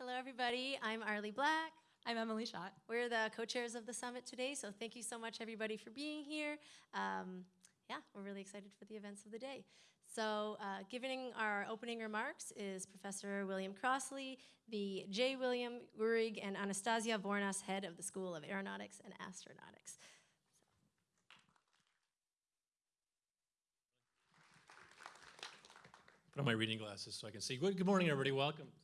Hello, everybody. I'm Arlie Black. I'm Emily Schott. We're the co-chairs of the summit today, so thank you so much, everybody, for being here. Um, yeah, we're really excited for the events of the day. So, uh, giving our opening remarks is Professor William Crossley, the J. William Uhrig and Anastasia Vournas Head of the School of Aeronautics and Astronautics. Put on my reading glasses so I can see. Good, good morning, everybody. Welcome to the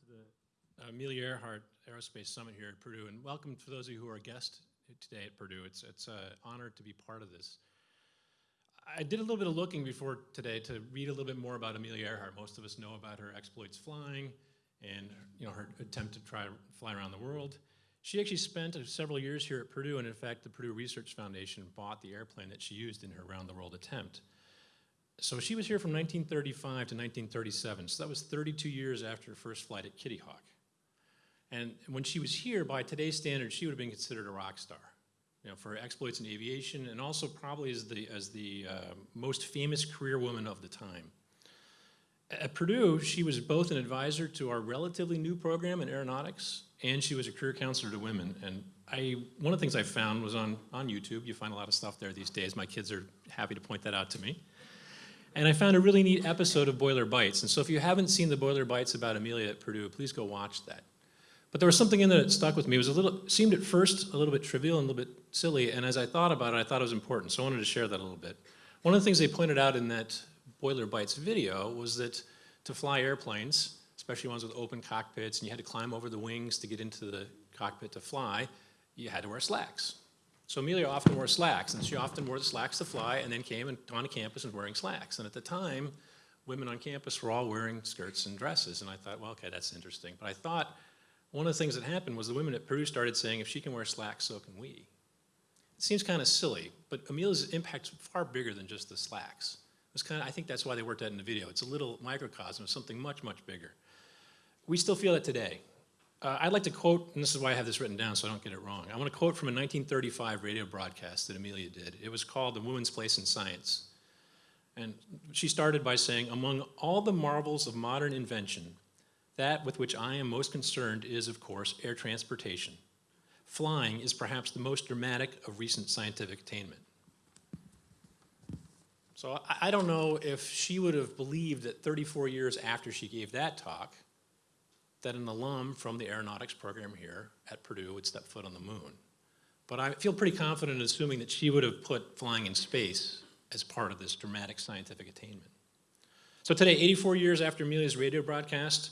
Uh, Amelia Earhart Aerospace Summit here at Purdue, and welcome for those of you who are guests today at Purdue. It's it's an honor to be part of this. I did a little bit of looking before today to read a little bit more about Amelia Earhart. Most of us know about her exploits flying and you know her attempt to try to fly around the world. She actually spent uh, several years here at Purdue, and in fact, the Purdue Research Foundation bought the airplane that she used in her round the world attempt. So she was here from 1935 to 1937, so that was 32 years after her first flight at Kitty Hawk. And when she was here, by today's standards, she would have been considered a rock star, you know, for exploits in aviation and also probably as the, as the uh, most famous career woman of the time. At Purdue, she was both an advisor to our relatively new program in aeronautics, and she was a career counselor to women. And I, one of the things I found was on, on YouTube, you find a lot of stuff there these days. My kids are happy to point that out to me. And I found a really neat episode of Boiler Bytes. And so if you haven't seen the Boiler Bytes about Amelia at Purdue, please go watch that. But there was something in there that stuck with me. It was a little, seemed at first a little bit trivial and a little bit silly. And as I thought about it, I thought it was important. So I wanted to share that a little bit. One of the things they pointed out in that Boiler Bytes video was that to fly airplanes, especially ones with open cockpits, and you had to climb over the wings to get into the cockpit to fly, you had to wear slacks. So Amelia often wore slacks, and she often wore the slacks to fly and then came and on campus and wearing slacks. And at the time, women on campus were all wearing skirts and dresses. And I thought, well, okay, that's interesting. But I thought one of the things that happened was the women at Purdue started saying, if she can wear slacks, so can we. It seems kind of silly, but Amelia's impact's far bigger than just the slacks. It's kind of, I think that's why they worked that in the video. It's a little microcosm of something much, much bigger. We still feel it today. Uh, I'd like to quote, and this is why I have this written down so I don't get it wrong. I want to quote from a 1935 radio broadcast that Amelia did. It was called The Woman's Place in Science. And she started by saying, among all the marvels of modern invention, that with which I am most concerned is, of course, air transportation. Flying is perhaps the most dramatic of recent scientific attainment. So I, don't know if she would have believed that 34 years after she gave that talk, that an alum from the aeronautics program here at Purdue would step foot on the moon. But I feel pretty confident in assuming that she would have put flying in space as part of this dramatic scientific attainment. So today, 84 years after Amelia's radio broadcast,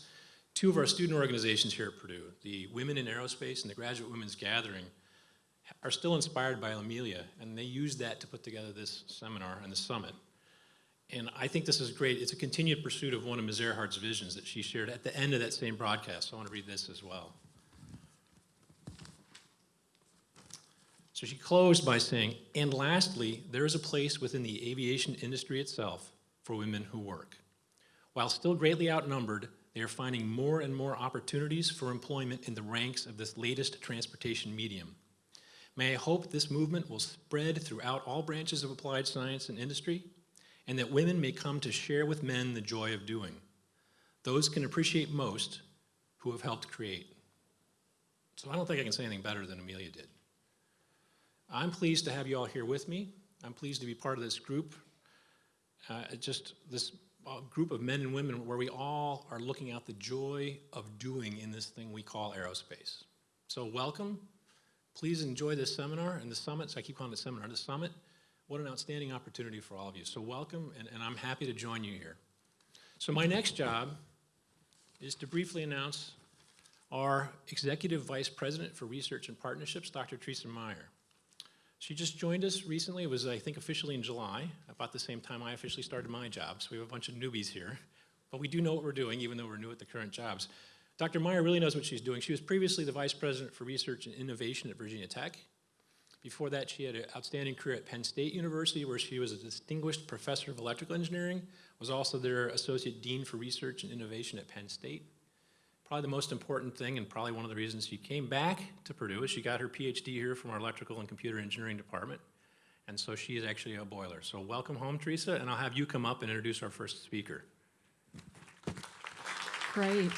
two of our student organizations here at Purdue, the Women in Aerospace and the Graduate Women's Gathering, are still inspired by Amelia, and they use that to put together this seminar and the summit. And I think this is great. It's a continued pursuit of one of Ms. Earhart's visions that she shared at the end of that same broadcast. So I want to read this as well. So she closed by saying, and lastly, there is a place within the aviation industry itself for women who work. While still greatly outnumbered, they are finding more and more opportunities for employment in the ranks of this latest transportation medium. May I hope this movement will spread throughout all branches of applied science and industry, and that women may come to share with men the joy of doing. Those can appreciate most who have helped create. So I don't think I can say anything better than Amelia did. I'm pleased to have you all here with me. I'm pleased to be part of this group, uh, just this group of men and women where we all are looking out the joy of doing in this thing we call aerospace. So welcome. Please enjoy this seminar and the summit. So I keep calling it seminar, the summit. What an outstanding opportunity for all of you. So welcome, and, and I'm happy to join you here. So my next job is to briefly announce our Executive Vice President for Research and Partnerships, Dr. Theresa Mayer. She just joined us recently. It was, I think, officially in July, about the same time I officially started my job. So we have a bunch of newbies here. But we do know what we're doing, even though we're new at the current jobs. Dr. Mayer really knows what she's doing. She was previously the Vice President for Research and Innovation at Virginia Tech. Before that, she had an outstanding career at Penn State University, where she was a distinguished professor of electrical engineering, was also their associate dean for research and innovation at Penn State. Probably the most important thing, and probably one of the reasons she came back to Purdue, is she got her PhD here from our electrical and computer engineering department. And so she is actually a boiler. So welcome home, Theresa, and I'll have you come up and introduce our first speaker. Great.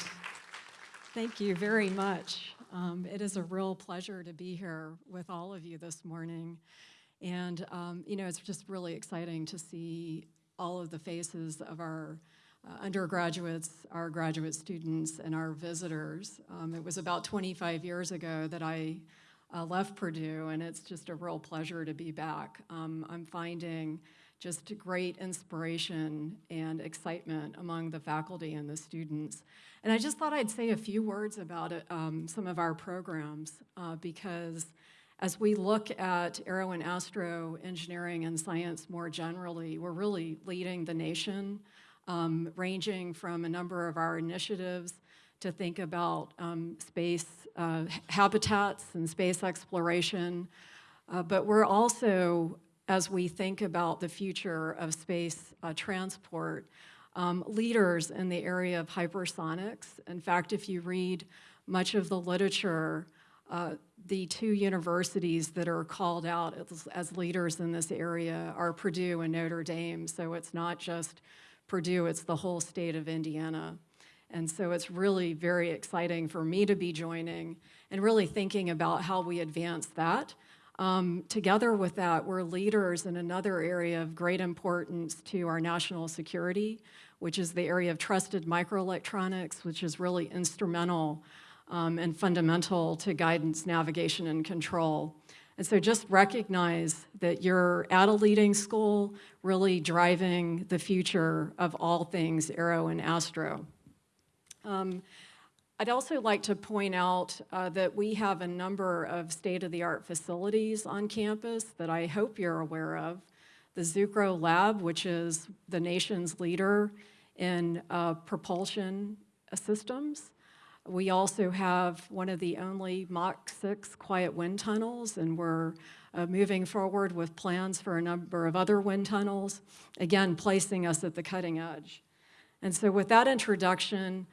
Thank you very much. Um, It is a real pleasure to be here with all of you this morning. And, um, you know, it's just really exciting to see all of the faces of our uh, undergraduates, our graduate students, and our visitors. Um, It was about 25 years ago that I uh, left Purdue, and it's just a real pleasure to be back. Um, I'm finding just great inspiration and excitement among the faculty and the students. And I just thought I'd say a few words about it, um, some of our programs, uh, because as we look at aero and astro engineering and science more generally, we're really leading the nation, um, ranging from a number of our initiatives to think about um, space uh, habitats and space exploration. Uh, but we're also, as we think about the future of space uh, transport, um, leaders in the area of hypersonics. In fact, if you read much of the literature, uh, the two universities that are called out as, as leaders in this area are Purdue and Notre Dame. So it's not just Purdue, it's the whole state of Indiana. And so it's really very exciting for me to be joining and really thinking about how we advance that. Um, together with that, we're leaders in another area of great importance to our national security, which is the area of trusted microelectronics, which is really instrumental um, and fundamental to guidance, navigation, and control. And so just recognize that you're at a leading school, really driving the future of all things aero and astro. Um, I'd also like to point out uh, that we have a number of state-of-the-art facilities on campus that I hope you're aware of. The Zucrow Lab, which is the nation's leader in uh, propulsion systems. We also have one of the only Mach 6 quiet wind tunnels, and we're uh, moving forward with plans for a number of other wind tunnels, again, placing us at the cutting edge. And so with that introduction,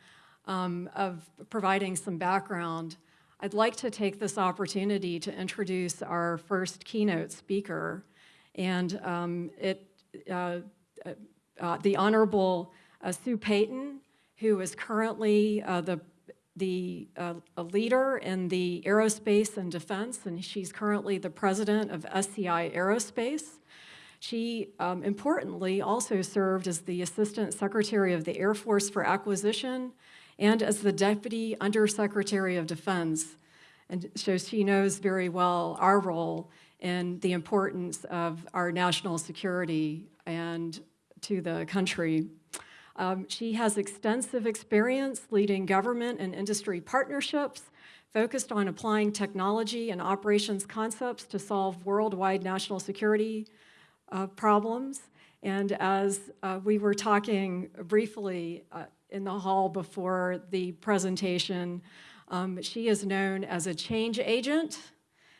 um, of providing some background, I'd like to take this opportunity to introduce our first keynote speaker. And um, it, uh, uh, the Honorable uh, Sue Payton, who is currently uh, the, the uh, a leader in the aerospace and defense, and she's currently the president of SCI Aerospace. She, um, importantly, also served as the Assistant Secretary of the Air Force for Acquisition and as the Deputy Undersecretary of Defense. And so she knows very well our role and the importance of our national security and to the country. Um, she has extensive experience leading government and industry partnerships focused on applying technology and operations concepts to solve worldwide national security uh, problems. And as uh, we were talking briefly uh, in the hall before the presentation. Um, she is known as a change agent,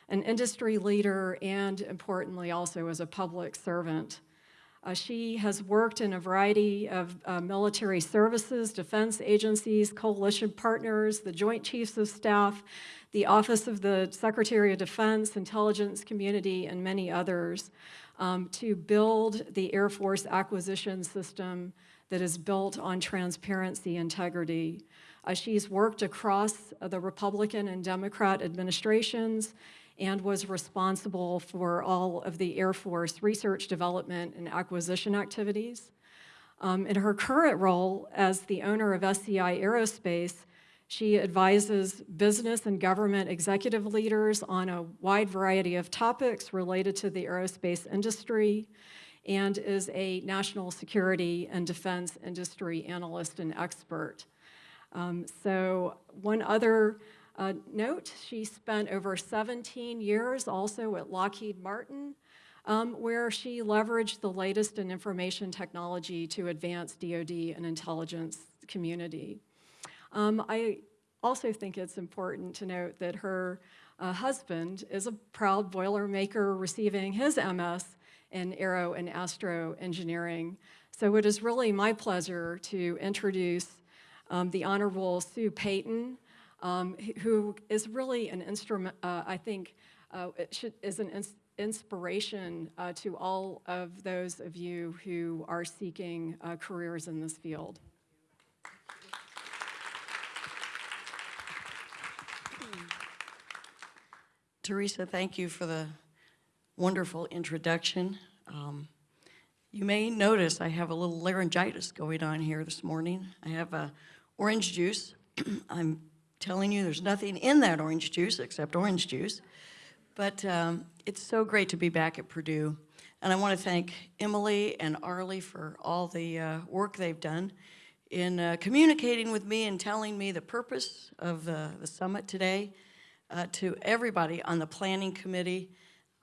an industry leader, and importantly also as a public servant. Uh, she has worked in a variety of uh, military services, defense agencies, coalition partners, the Joint Chiefs of Staff, the Office of the Secretary of Defense, intelligence community, and many others um, to build the Air Force acquisition system that is built on transparency, integrity. Uh, she's worked across the Republican and Democrat administrations and was responsible for all of the Air Force research, development, and acquisition activities. Um, in her current role as the owner of SCI Aerospace, she advises business and government executive leaders on a wide variety of topics related to the aerospace industry and is a national security and defense industry analyst and expert. Um, so one other uh, note, she spent over 17 years also at Lockheed Martin, um, where she leveraged the latest in information technology to advance DoD and intelligence community. Um, I also think it's important to note that her uh, husband is a proud Boilermaker receiving his MS in aero and astro engineering. So it is really my pleasure to introduce um, the Honorable Sue Payton, um, who is really an instrument, uh, I think, uh, should, is an ins inspiration uh, to all of those of you who are seeking uh, careers in this field. Theresa, thank you for the wonderful introduction. Um, you may notice I have a little laryngitis going on here this morning. I have a orange juice. I'm telling you, there's nothing in that orange juice except orange juice. But um, it's so great to be back at Purdue. And I want to thank Emily and Arlie for all the uh, work they've done in uh, communicating with me and telling me the purpose of the, the summit today. Uh, to everybody on the planning committee,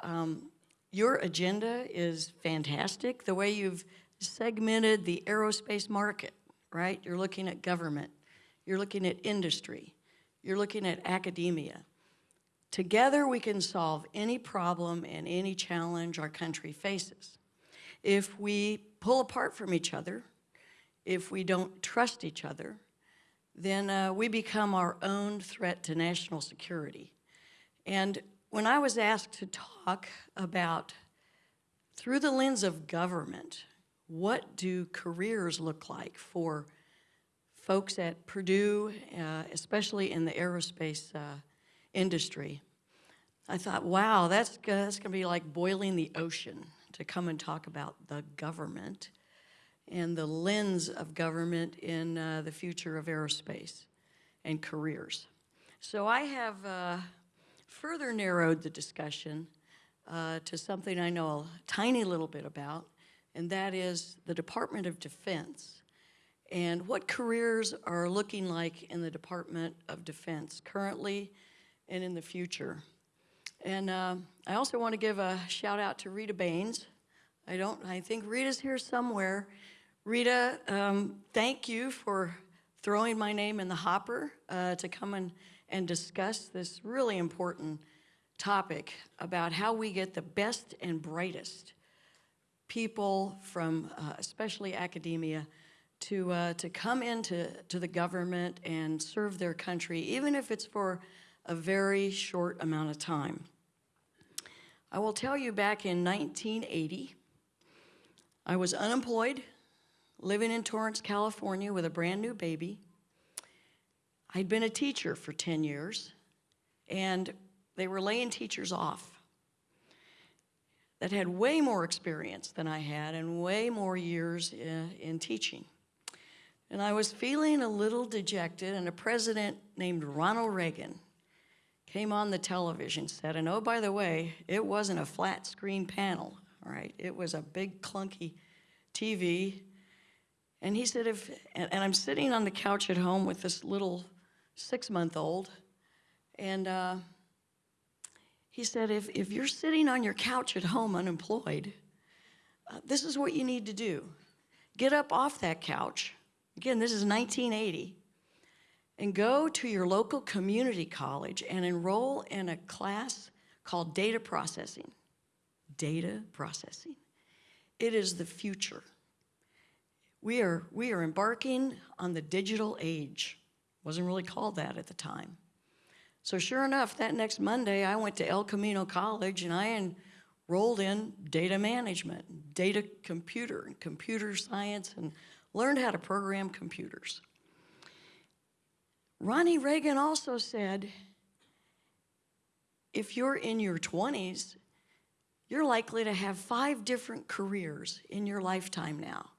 um, your agenda is fantastic. The way you've segmented the aerospace market, right? You're looking at government, you're looking at industry, you're looking at academia. Together, we can solve any problem and any challenge our country faces. If we pull apart from each other, if we don't trust each other, then uh, we become our own threat to national security. And when I was asked to talk about, through the lens of government, what do careers look like for folks at Purdue, uh, especially in the aerospace uh, industry, I thought, wow, that's, that's gonna be like boiling the ocean to come and talk about the government and the lens of government in uh, the future of aerospace and careers. So I have uh, further narrowed the discussion uh, to something I know a tiny little bit about, and that is the Department of Defense and what careers are looking like in the Department of Defense currently and in the future. And uh, I also want to give a shout out to Rita Baines. I don't, I think Rita's here somewhere. Rita, um, thank you for throwing my name in the hopper uh, to come and, and discuss this really important topic about how we get the best and brightest people from uh, especially academia to, uh, to come into to the government and serve their country, even if it's for a very short amount of time. I will tell you back in 1980, I was unemployed, living in Torrance, California with a brand new baby. I'd been a teacher for 10 years, and they were laying teachers off that had way more experience than I had and way more years in, in teaching. And I was feeling a little dejected, and a president named Ronald Reagan came on the television set, and oh, by the way, it wasn't a flat screen panel, all right? It was a big clunky TV. And he said, if, and, and I'm sitting on the couch at home with this little six-month-old, and uh, he said, if, if you're sitting on your couch at home unemployed, uh, this is what you need to do. Get up off that couch. Again, this is 1980 and go to your local community college and enroll in a class called data processing. Data processing. It is the future. We are, we are embarking on the digital age. Wasn't really called that at the time. So sure enough, that next Monday, I went to El Camino College and I enrolled in data management, data computer, and computer science, and learned how to program computers. Ronnie Reagan also said, if you're in your 20s, you're likely to have five different careers in your lifetime now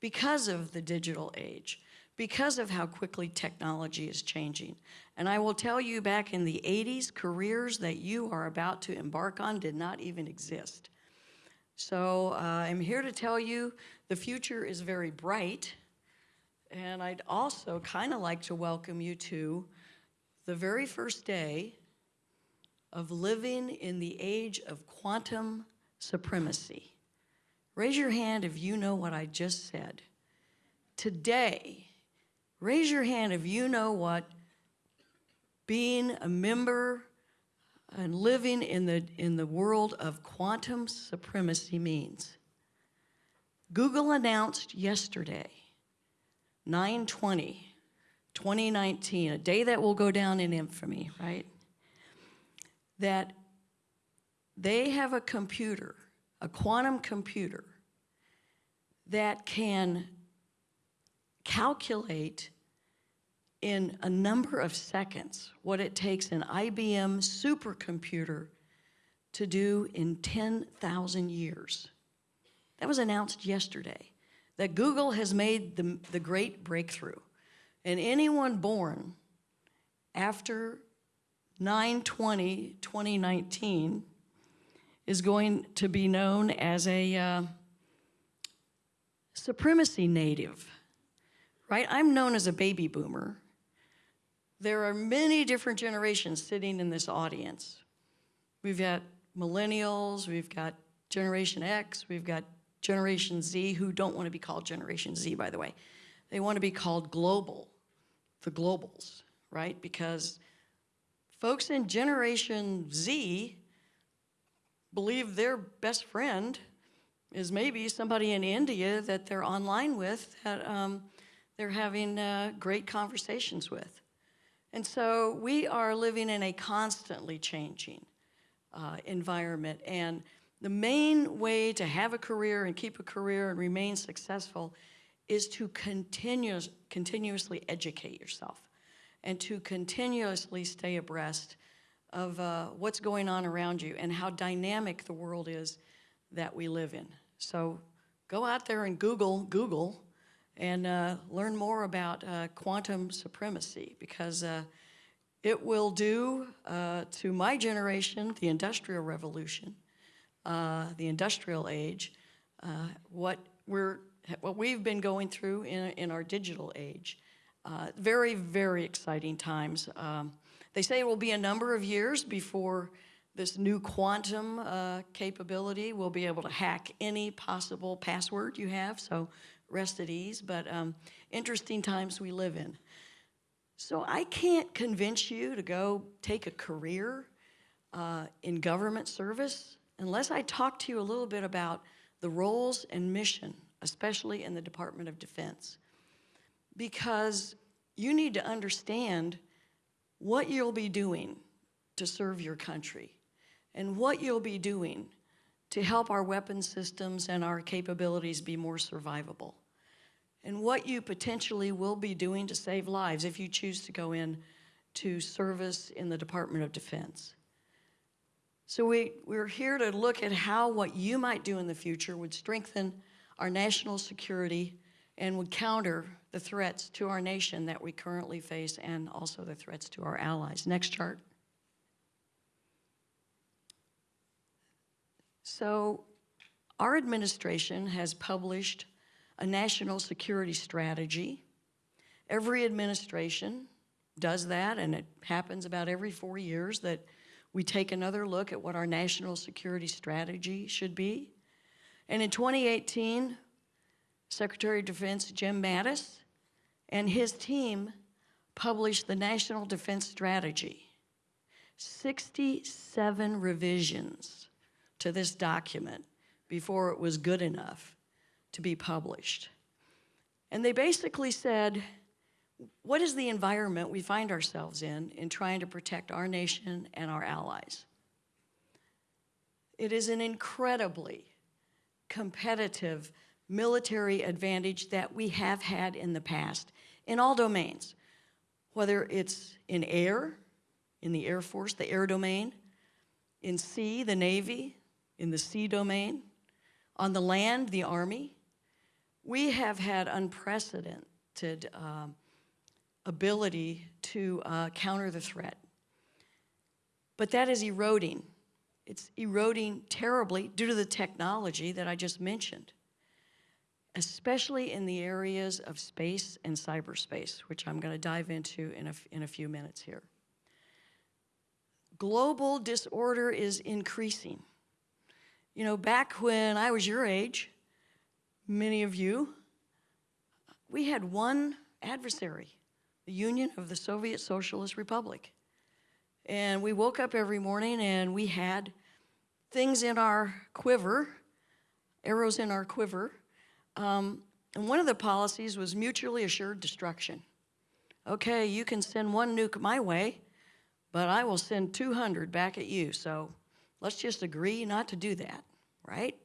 because of the digital age, because of how quickly technology is changing. And I will tell you back in the 80s, careers that you are about to embark on did not even exist. So uh, I'm here to tell you the future is very bright. And I'd also kind of like to welcome you to the very first day of living in the age of quantum supremacy. Raise your hand if you know what I just said. Today, raise your hand if you know what being a member and living in the, in the world of quantum supremacy means. Google announced yesterday 920, 2019, a day that will go down in infamy, right? That they have a computer, a quantum computer, that can calculate in a number of seconds what it takes an IBM supercomputer to do in 10,000 years. That was announced yesterday, that Google has made the, the great breakthrough. And anyone born after 9/20, 2019 is going to be known as a uh, supremacy native, right? I'm known as a baby boomer. There are many different generations sitting in this audience. We've got millennials, we've got Generation X, we've got Generation Z, who don't want to be called Generation Z, by the way. They want to be called global, the globals, right? Because folks in Generation Z believe their best friend is maybe somebody in India that they're online with that um, they're having uh, great conversations with. And so we are living in a constantly changing uh, environment. And the main way to have a career and keep a career and remain successful is to continuous, continuously educate yourself and to continuously stay abreast of uh, what's going on around you and how dynamic the world is that we live in. So go out there and Google, Google, and uh, learn more about uh, quantum supremacy because uh, it will do uh, to my generation, the Industrial Revolution, uh, the Industrial Age, uh, what we're what we've been going through in, in our digital age. Very, very exciting times. Um, they say it will be a number of years before this new quantum capability will be able to hack any possible password you have, so rest at ease, but um, interesting times we live in. So I can't convince you to go take a career uh, in government service unless I talk to you a little bit about the roles and mission, especially in the Department of Defense. Because you need to understand what you'll be doing to serve your country and what you'll be doing to help our weapon systems and our capabilities be more survivable and what you potentially will be doing to save lives if you choose to go in to service in the Department of Defense. So we, we're here to look at how what you might do in the future would strengthen our national security and would counter the threats to our nation that we currently face and also the threats to our allies. Next chart. So our administration has published a national security strategy. Every administration does that, and it happens about every four years that we take another look at what our national security strategy should be. And in 2018, Secretary of Defense Jim Mattis and his team published the National Defense Strategy. 67 revisions to this document before it was good enough to be published. And they basically said, what is the environment we find ourselves in in trying to protect our nation and our allies? It is an incredibly competitive military advantage that we have had in the past in all domains, whether it's in air, in the Air Force, the air domain, in sea, the Navy, in the sea domain, on the land, the Army. We have had unprecedented um, ability to uh, counter the threat. But that is eroding. It's eroding terribly due to the technology that I just mentioned especially in the areas of space and cyberspace, which I'm going to dive into in a, in a few minutes here. Global disorder is increasing. You know, back when I was your age, many of you, we had one adversary, the Union of the Soviet Socialist Republic. And we woke up every morning and we had things in our quiver, arrows in our quiver, um, and one of the policies was mutually assured destruction. Okay, you can send one nuke my way, but I will send 200 back at you. So let's just agree not to do that, right?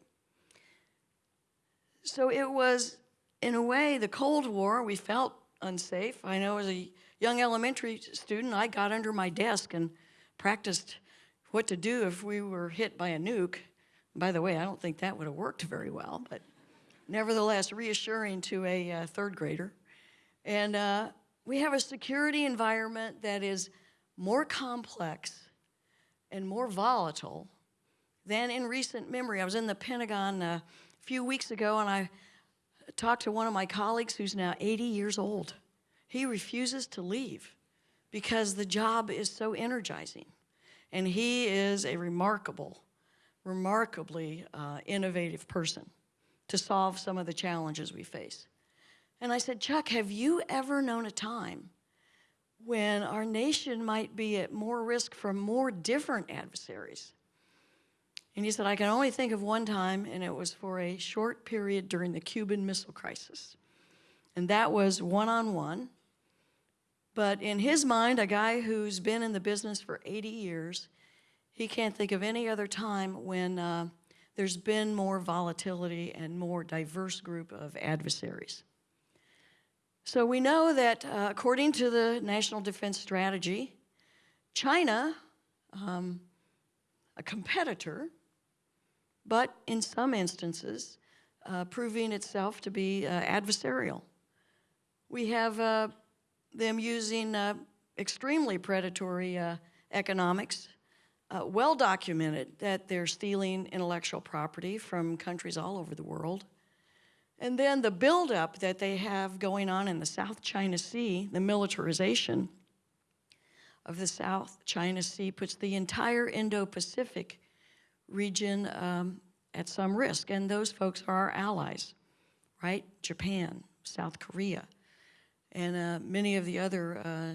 So it was, in a way, the Cold War, we felt unsafe. I know as a young elementary student, I got under my desk and practiced what to do if we were hit by a nuke. By the way, I don't think that would have worked very well, but nevertheless reassuring to a uh, third grader. And uh, we have a security environment that is more complex and more volatile than in recent memory. I was in the Pentagon uh, a few weeks ago and I talked to one of my colleagues who's now 80 years old. He refuses to leave because the job is so energizing. And he is a remarkable, remarkably uh, innovative person to solve some of the challenges we face. And I said, Chuck, have you ever known a time when our nation might be at more risk from more different adversaries? And he said, I can only think of one time, and it was for a short period during the Cuban Missile Crisis. And that was one on one. But in his mind, a guy who's been in the business for 80 years, he can't think of any other time when uh, there's been more volatility and more diverse group of adversaries. So we know that uh, according to the National Defense Strategy, China, um, a competitor, but in some instances, uh, proving itself to be uh, adversarial. We have uh, them using uh, extremely predatory uh, economics, uh, well documented that they're stealing intellectual property from countries all over the world. And then the buildup that they have going on in the South China Sea, the militarization of the South China Sea puts the entire Indo-Pacific region um, at some risk, and those folks are our allies, right? Japan, South Korea, and uh, many of the other uh,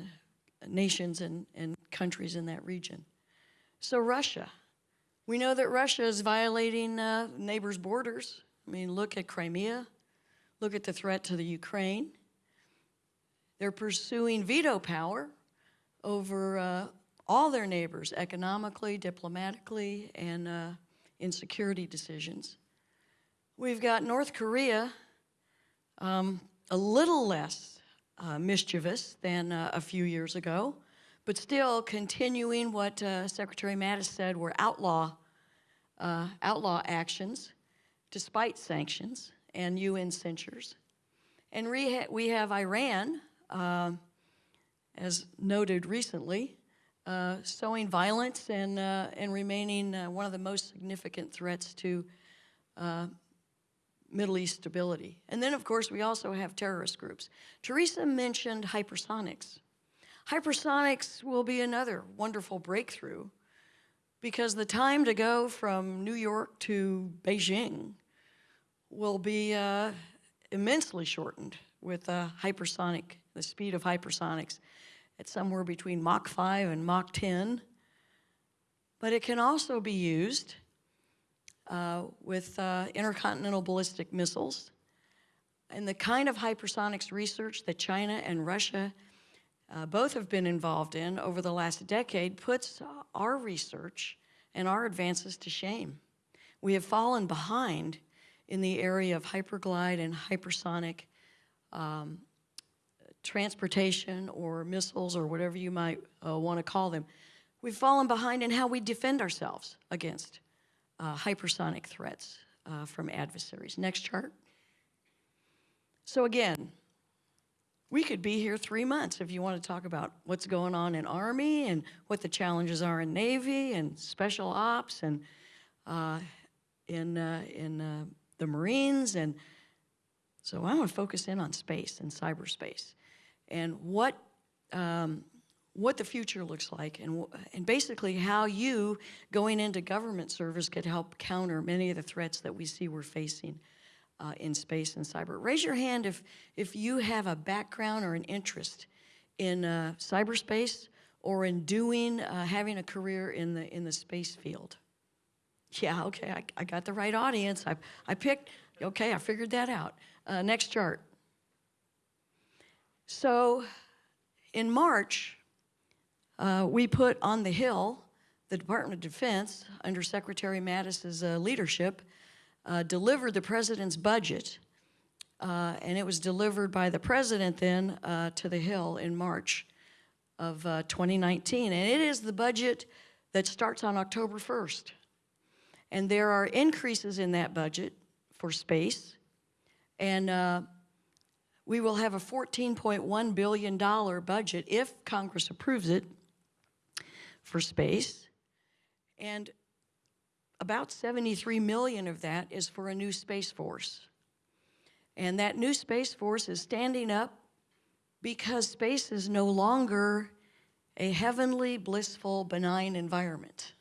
nations and, and countries in that region. So Russia, we know that Russia is violating uh, neighbors' borders. I mean, look at Crimea, look at the threat to the Ukraine. They're pursuing veto power over uh, all their neighbors, economically, diplomatically, and uh, in security decisions. We've got North Korea, um, a little less uh, mischievous than uh, a few years ago, but still continuing what uh, Secretary Mattis said were outlaw, uh, outlaw actions despite sanctions and UN censures. And we have Iran, um, as noted recently, uh, sowing violence and, uh, and remaining uh, one of the most significant threats to uh, Middle East stability. And then, of course, we also have terrorist groups. Theresa mentioned hypersonics. Hypersonics will be another wonderful breakthrough because the time to go from New York to Beijing will be uh, immensely shortened with uh, hypersonic, the speed of hypersonics at somewhere between Mach 5 and Mach 10. But it can also be used uh, with uh, intercontinental ballistic missiles. And the kind of hypersonics research that China and Russia uh, both have been involved in over the last decade puts our research and our advances to shame. We have fallen behind in the area of hyperglide and hypersonic um, transportation or missiles or whatever you might uh, want to call them, we've fallen behind in how we defend ourselves against uh, hypersonic threats uh, from adversaries. Next chart. So again, we could be here three months if you want to talk about what's going on in Army and what the challenges are in Navy and Special Ops and uh, in, uh, in uh, the Marines. And so I want to focus in on space and cyberspace and what, um, what the future looks like and, and basically how you going into government service could help counter many of the threats that we see we're facing uh, in space and cyber. Raise your hand if, if you have a background or an interest in uh, cyberspace or in doing, uh, having a career in the, in the space field. Yeah, okay, I, I got the right audience. I, I picked, okay, I figured that out. Uh, next chart. So in March, uh, we put on the Hill, the Department of Defense, under Secretary Mattis's uh, leadership, uh, delivered the president's budget. Uh, and it was delivered by the president then uh, to the Hill in March. of uh, 2019. And it is the budget that starts on October 1st. And there are increases in that budget for space. And we will have a $14.1 billion budget if Congress approves it for space. And about 73 million of that is for a new Space Force. And that new Space Force is standing up because space is no longer a heavenly, blissful, benign environment.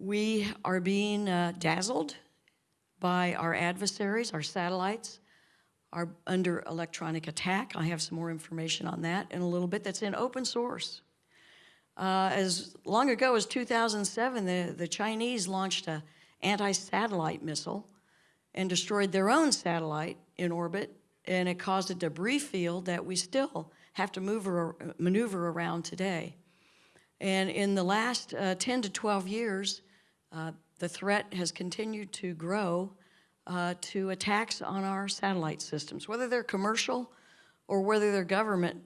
We are being uh, dazzled by our adversaries, our satellites, are under electronic attack. I have some more information on that in a little bit that's in open source. Uh, as long ago as 2007, the, the Chinese launched a anti-satellite missile and destroyed their own satellite in orbit, and it caused a debris field that we still have to move ar- maneuver around today. And in the last uh, 10 to 12 years, uh, the threat has continued to grow uh, to attacks on our satellite systems. Whether they're commercial or whether they're government,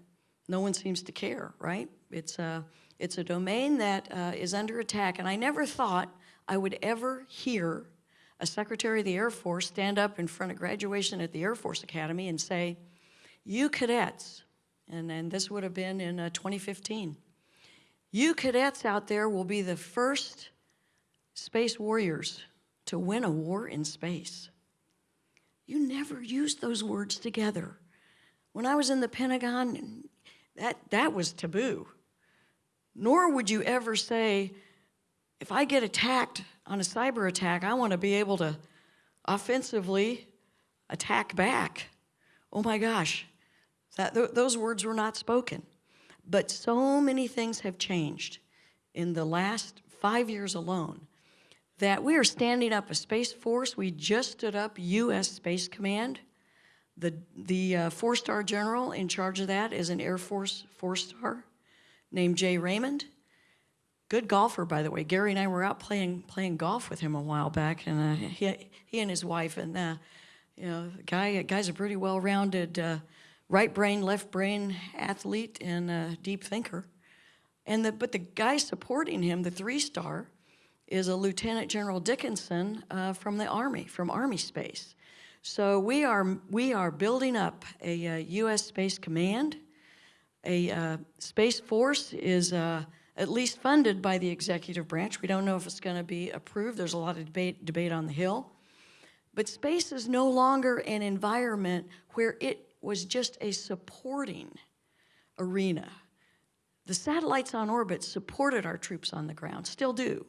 no one seems to care, right? It's a, it's a domain that uh, is under attack, and I never thought I would ever hear a Secretary of the Air Force stand up in front of graduation at the Air Force Academy and say, you cadets, and, and this would have been in uh, 2015, you cadets out there will be the first space warriors to win a war in space. You never used those words together. When I was in the Pentagon, that, that was taboo. Nor would you ever say, if I get attacked on a cyber attack, I want to be able to offensively attack back. Oh my gosh, that, th those words were not spoken. But so many things have changed in the last five years alone that we are standing up a Space Force. We just stood up U.S. Space Command. The, the uh, four-star general in charge of that is an Air Force four-star named Jay Raymond. Good golfer, by the way. Gary and I were out playing playing golf with him a while back, and uh, he, he and his wife, and uh, you know, the guy guy's a pretty well-rounded uh, right brain, left brain athlete and deep thinker. And the, but the guy supporting him, the three-star, is a Lieutenant General Dickinson uh, from the Army, from Army Space. So we are, we are building up a, uh U.S. Space Command. A uh, Space Force is uh, at least funded by the executive branch. We don't know if it's going to be approved. There's a lot of debate, debate on the Hill. But space is no longer an environment where it was just a supporting arena. The satellites on orbit supported our troops on the ground, still do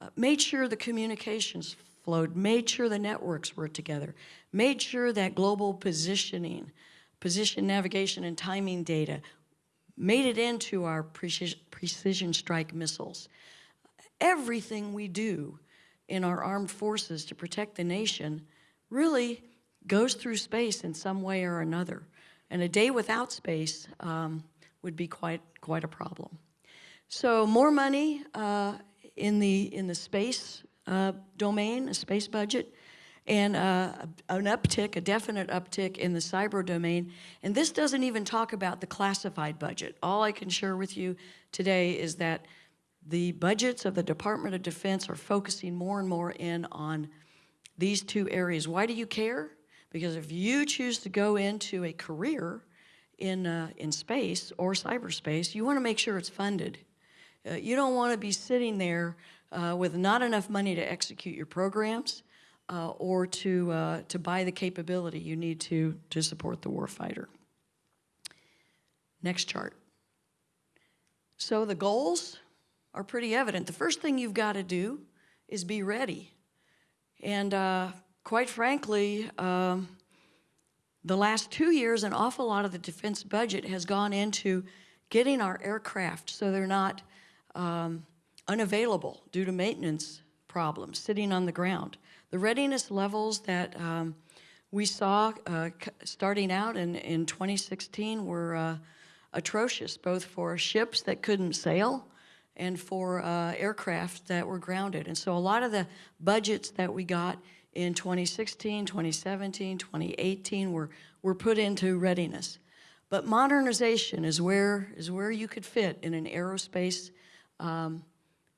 uh, made sure the communications flowed, made sure the networks were together, made sure that global positioning, position navigation and timing data made it into our precision, precision strike missiles. Everything we do in our armed forces to protect the nation really goes through space in some way or another. And a day without space um, would be quite, quite a problem. So more money uh, in the, in the space uh, domain, a space budget, and uh, an uptick, a definite uptick in the cyber domain. And this doesn't even talk about the classified budget. All I can share with you today is that the budgets of the Department of Defense are focusing more and more in on these two areas. Why do you care? Because if you choose to go into a career in, uh, in space or cyberspace, you want to make sure it's funded. Uh, you don't want to be sitting there uh, with not enough money to execute your programs uh, or to, uh, to buy the capability you need to, to support the warfighter. Next chart. So the goals are pretty evident. The first thing you've got to do is be ready. And uh, quite frankly, um, the last two years, an awful lot of the defense budget has gone into getting our aircraft so they're not um, unavailable due to maintenance problems, sitting on the ground. The readiness levels that um, we saw uh, starting out in, in 2016 were uh, atrocious, both for ships that couldn't sail and for uh, aircraft that were grounded. And so a lot of the budgets that we got in 2016, 2017, 2018 were, were put into readiness. But modernization is where, is where you could fit in an aerospace um,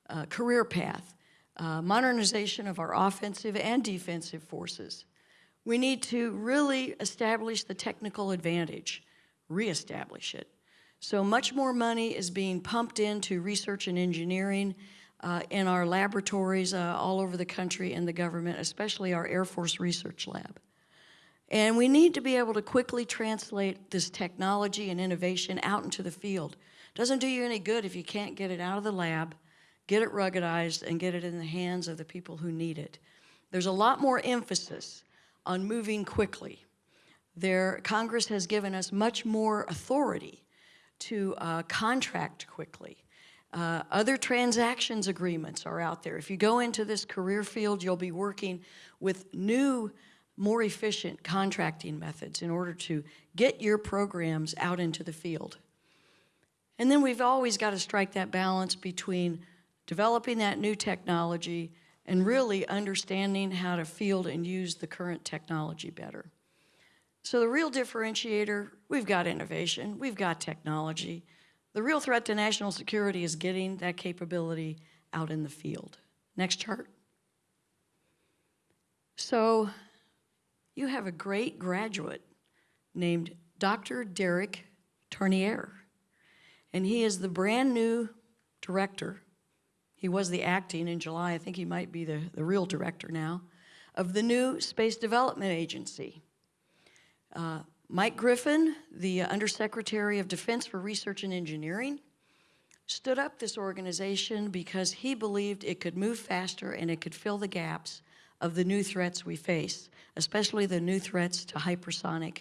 uh, career path. Uh, modernization of our offensive and defensive forces. We need to really establish the technical advantage, reestablish it. So much more money is being pumped into research and engineering uh, in our laboratories uh, all over the country and the government, especially our Air Force Research Lab. And we need to be able to quickly translate this technology and innovation out into the field. Doesn't do you any good if you can't get it out of the lab, get it ruggedized, and get it in the hands of the people who need it. There's a lot more emphasis on moving quickly. There, Congress has given us much more authority to uh, contract quickly. Uh, other transactions agreements are out there. If you go into this career field, you'll be working with new, more efficient contracting methods in order to get your programs out into the field. And then we've always got to strike that balance between developing that new technology and really understanding how to field and use the current technology better. So the real differentiator, we've got innovation, we've got technology. The real threat to national security is getting that capability out in the field. Next chart. So you have a great graduate named Dr. Derek Tournear, and he is the brand new director. He was the acting in July, I think he might be the, the real director now, of the new Space Development Agency. Uh, Mike Griffin, the Undersecretary of Defense for Research and Engineering, stood up this organization because he believed it could move faster and it could fill the gaps of the new threats we face, especially the new threats to hypersonic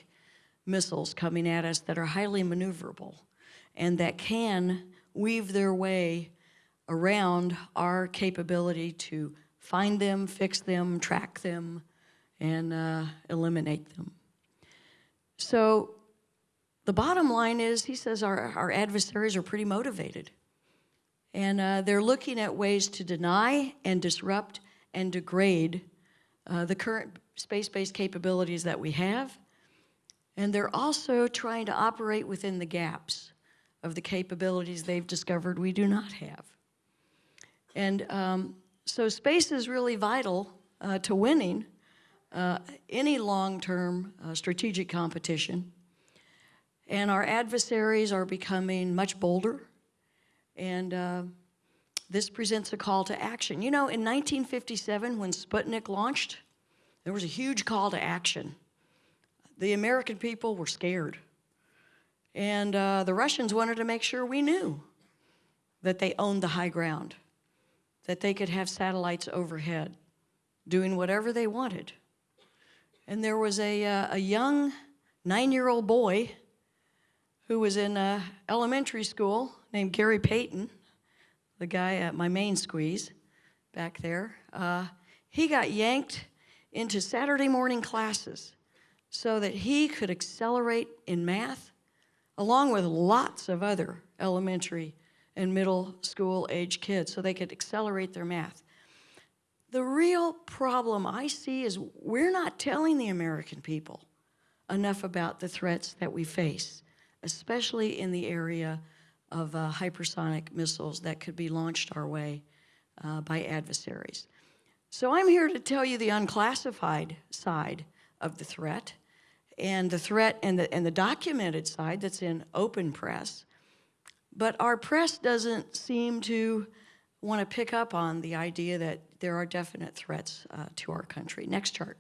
missiles coming at us that are highly maneuverable and that can weave their way around our capability to find them, fix them, track them, and uh, eliminate them. So the bottom line is, he says our, our adversaries are pretty motivated. And uh, they're looking at ways to deny and disrupt and degrade uh, the current space-based capabilities that we have. And they're also trying to operate within the gaps of the capabilities they've discovered we do not have. And um, so space is really vital uh, to winning uh, any long-term uh, strategic competition. And our adversaries are becoming much bolder, and uh, this presents a call to action. You know, in 1957, when Sputnik launched, there was a huge call to action. The American people were scared. And uh, the Russians wanted to make sure we knew that they owned the high ground, that they could have satellites overhead, doing whatever they wanted. And there was a, uh, a young nine-year-old boy who was in uh, elementary school named Gary Payton, the guy at my main squeeze back there. Uh, he got yanked into Saturday morning classes so that he could accelerate in math along with lots of other elementary and middle school age kids so they could accelerate their math. The real problem I see is we're not telling the American people enough about the threats that we face, especially in the area of uh, hypersonic missiles that could be launched our way uh, by adversaries. So I'm here to tell you the unclassified side of the threat and the threat and the, and the documented side that's in open press. But our press doesn't seem to want to pick up on the idea that there are definite threats uh, to our country. Next chart.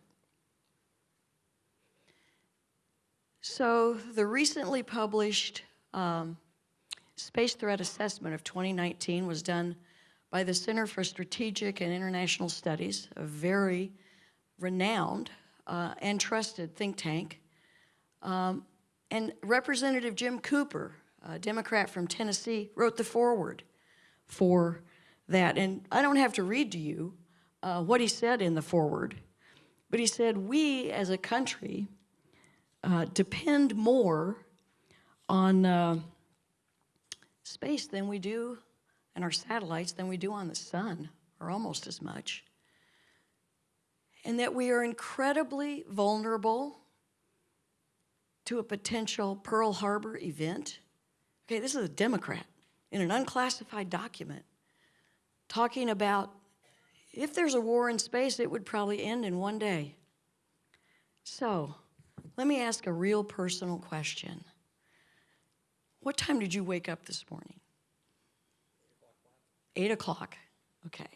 So the recently published um, Space Threat Assessment of 2019 was done by the Center for Strategic and International Studies, a very renowned uh, and trusted think tank. Um, and Representative Jim Cooper, a Democrat from Tennessee, wrote the foreword for that. And I don't have to read to you uh, what he said in the foreword, but he said, we as a country uh, depend more on uh, space than we do, and our satellites than we do on the sun, or almost as much. And that we are incredibly vulnerable to a potential Pearl Harbor event. Okay, this is a Democrat in an unclassified document talking about if there's a war in space, it would probably end in one day. So, let me ask a real personal question. What time did you wake up this morning? Eight o'clock. Okay.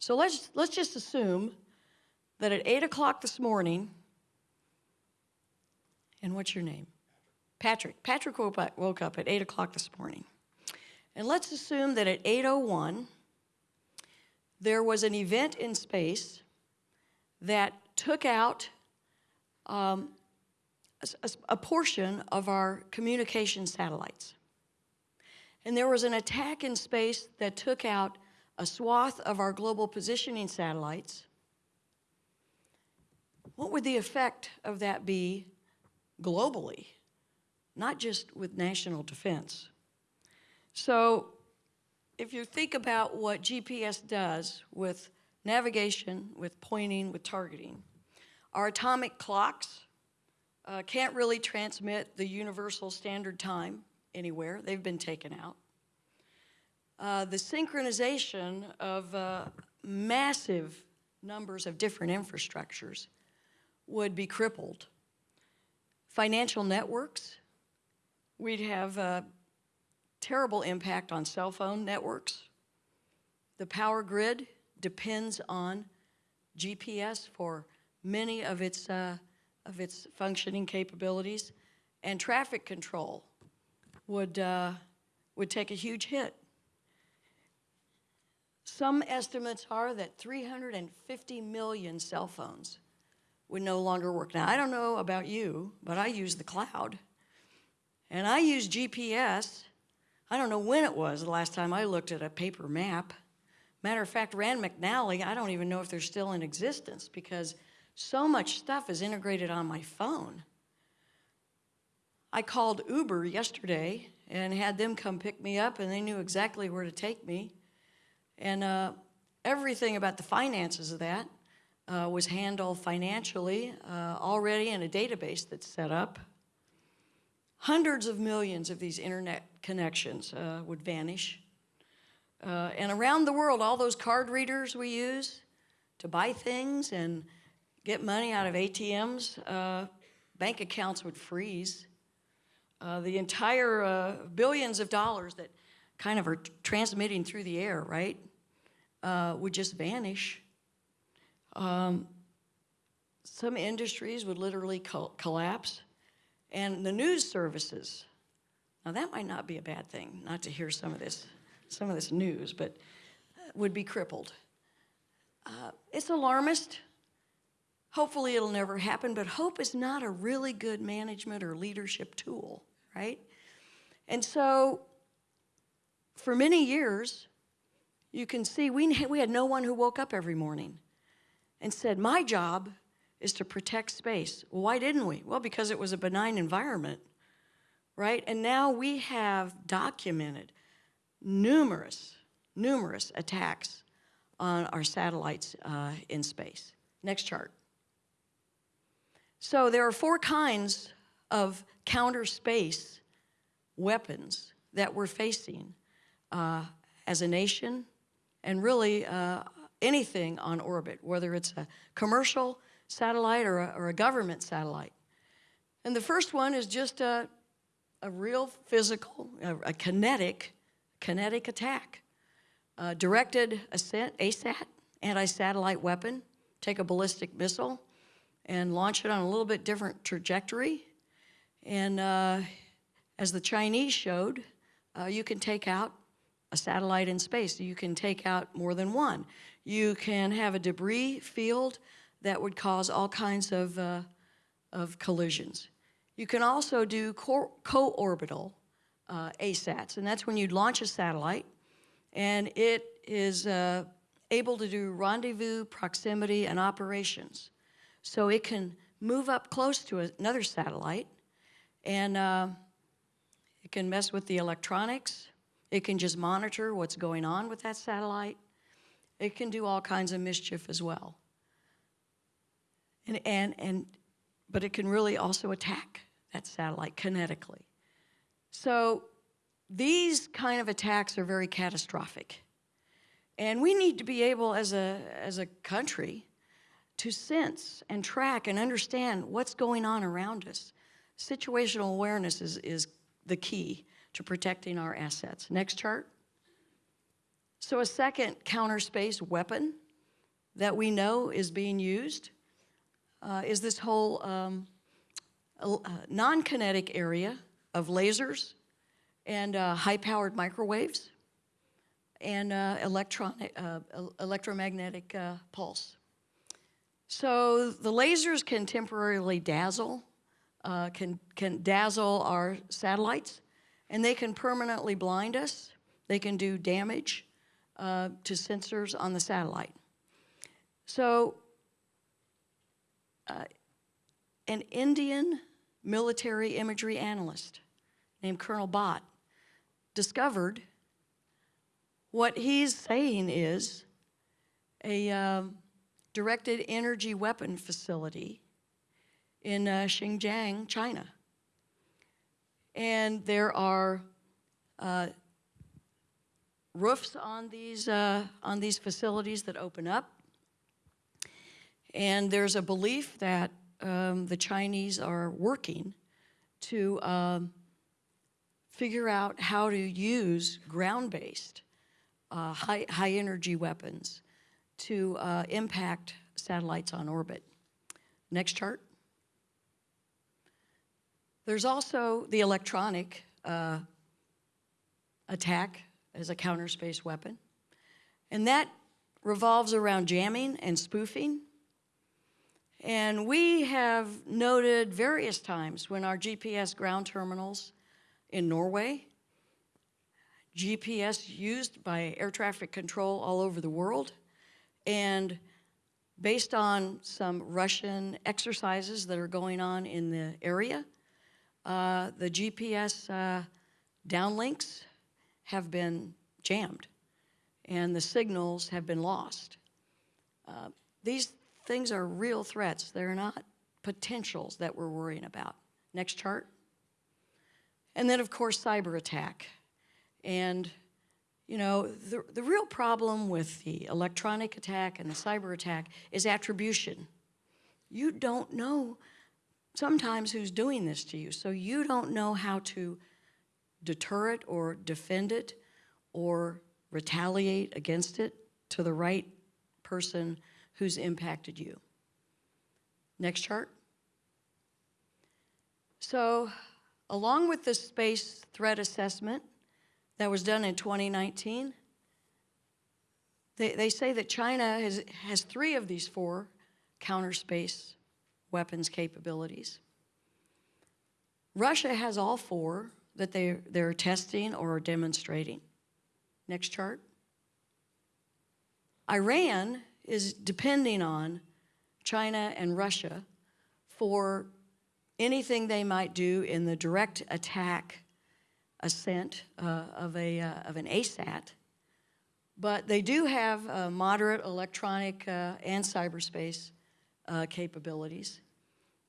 So let's let's just assume that at eight o'clock this morning, and what's your name? Patrick. Patrick woke up, at eight o'clock this morning. And let's assume that at 8:01 there was an event in space that took out um, a, a portion of our communication satellites. And there was an attack in space that took out a swath of our global positioning satellites. What would the effect of that be globally, not just with national defense? So, if you think about what GPS does with navigation, with pointing, with targeting, our atomic clocks uh, can't really transmit the universal standard time anywhere. They've been taken out. Uh, the synchronization of uh, massive numbers of different infrastructures would be crippled. Financial networks, we'd have uh, terrible impact on cell phone networks. The power grid depends on GPS for many of its, uh, of its functioning capabilities, and traffic control would, uh, would take a huge hit. Some estimates are that 350 million cell phones would no longer work. Now, I don't know about you, but I use the cloud. And I use GPS. I don't know when it was the last time I looked at a paper map. Matter of fact, Rand McNally, I don't even know if they're still in existence because so much stuff is integrated on my phone. I called Uber yesterday and had them come pick me up, and they knew exactly where to take me. And uh, everything about the finances of that uh, was handled financially uh, already in a database that's set up. Hundreds of millions of these internet connections uh, would vanish. Uh, and around the world, all those card readers we use to buy things and get money out of ATMs, uh, bank accounts would freeze. Uh, the entire billions of dollars that kind of are transmitting through the air, right, would just vanish. Um, some industries would literally col- collapse. And the news services, now that might not be a bad thing, not to hear some of this, some of this news, but would be crippled. Uh, it's alarmist. Hopefully it'll never happen, but hope is not a really good management or leadership tool, right? And so for many years, you can see we, we had no one who woke up every morning and said, My job is to protect space. Why didn't we? Well, because it was a benign environment, right? And now we have documented numerous, numerous attacks on our satellites uh, in space. Next chart. So there are four kinds of counter space weapons that we're facing uh, as a nation and really uh, anything on orbit, whether it's a commercial satellite or a, or a government satellite. And the first one is just a, a real physical, a, a kinetic, kinetic attack. Uh, directed ascent, ASAT, anti-satellite weapon, take a ballistic missile and launch it on a little bit different trajectory. And uh, as the Chinese showed, uh, you can take out a satellite in space. You can take out more than one. You can have a debris field that would cause all kinds of, uh, of collisions. You can also do co- co-orbital uh, ASATs, and that's when you'd launch a satellite, and it is uh, able to do rendezvous, proximity, and operations. So it can move up close to another satellite, and uh, it can mess with the electronics. It can just monitor what's going on with that satellite. It can do all kinds of mischief as well. And, and, and, but it can really also attack that satellite kinetically. So these kind of attacks are very catastrophic. And we need to be able, as a, as a country, to sense and track and understand what's going on around us. Situational awareness is, is the key to protecting our assets. Next chart. So a second counter space weapon that we know is being used uh, is this whole um, uh, non-kinetic area of lasers and uh, high-powered microwaves and uh, electronic, uh, electromagnetic uh, pulse. So the lasers can temporarily dazzle, can, can dazzle our satellites, and they can permanently blind us. They can do damage uh, to sensors on the satellite. So uh, an Indian military imagery analyst named Colonel Bhat discovered what he's saying is a um, directed energy weapon facility in uh, Xinjiang, China. And there are uh, roofs on these, uh, on these facilities that open up. And there's a belief that um, the Chinese are working to um, figure out how to use ground-based uh, high, high energy weapons to uh, impact satellites on orbit. Next chart. There's also the electronic uh, attack as a counter space weapon, and that revolves around jamming and spoofing. And we have noted various times when our GPS ground terminals in Norway GPS used by air traffic control all over the world. And based on some Russian exercises that are going on in the area, uh, the GPS uh, downlinks have been jammed and the signals have been lost. Uh, these things are real threats. They're not potentials that we're worrying about. Next chart. And then, of course, cyber attack. And, you know, the, the real problem with the electronic attack and the cyber attack is attribution. You don't know sometimes who's doing this to you, so you don't know how to deter it or defend it or retaliate against it to the right person who's impacted you. Next chart. So, along with the space threat assessment, that was done in 2019. They, they say that China has, has three of these four counter space weapons capabilities. Russia has all four that they're, they're testing or demonstrating. Next chart. Iran is depending on China and Russia for anything they might do in the direct attack ascent uh, of, a, uh, of an ASAT, but they do have uh, moderate electronic uh, and cyberspace uh, capabilities.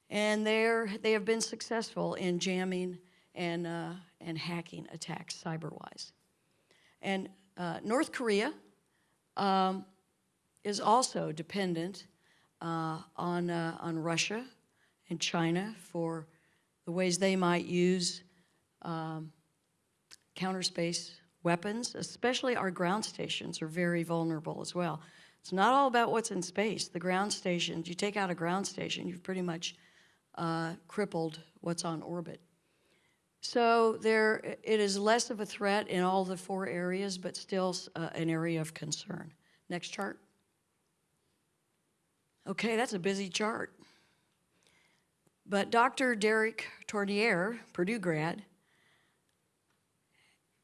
And they're, they have been successful in jamming and, uh, and hacking attacks cyber-wise. And North Korea um, is also dependent on, on Russia and China for the ways they might use um, counter space weapons, especially our ground stations, are very vulnerable as well. It's not all about what's in space. The ground stations, you take out a ground station, you've pretty much uh, crippled what's on orbit. So there, it is less of a threat in all the four areas, but still uh, an area of concern. Next chart. Okay, that's a busy chart. But Dr. Derek Tournear, Purdue grad,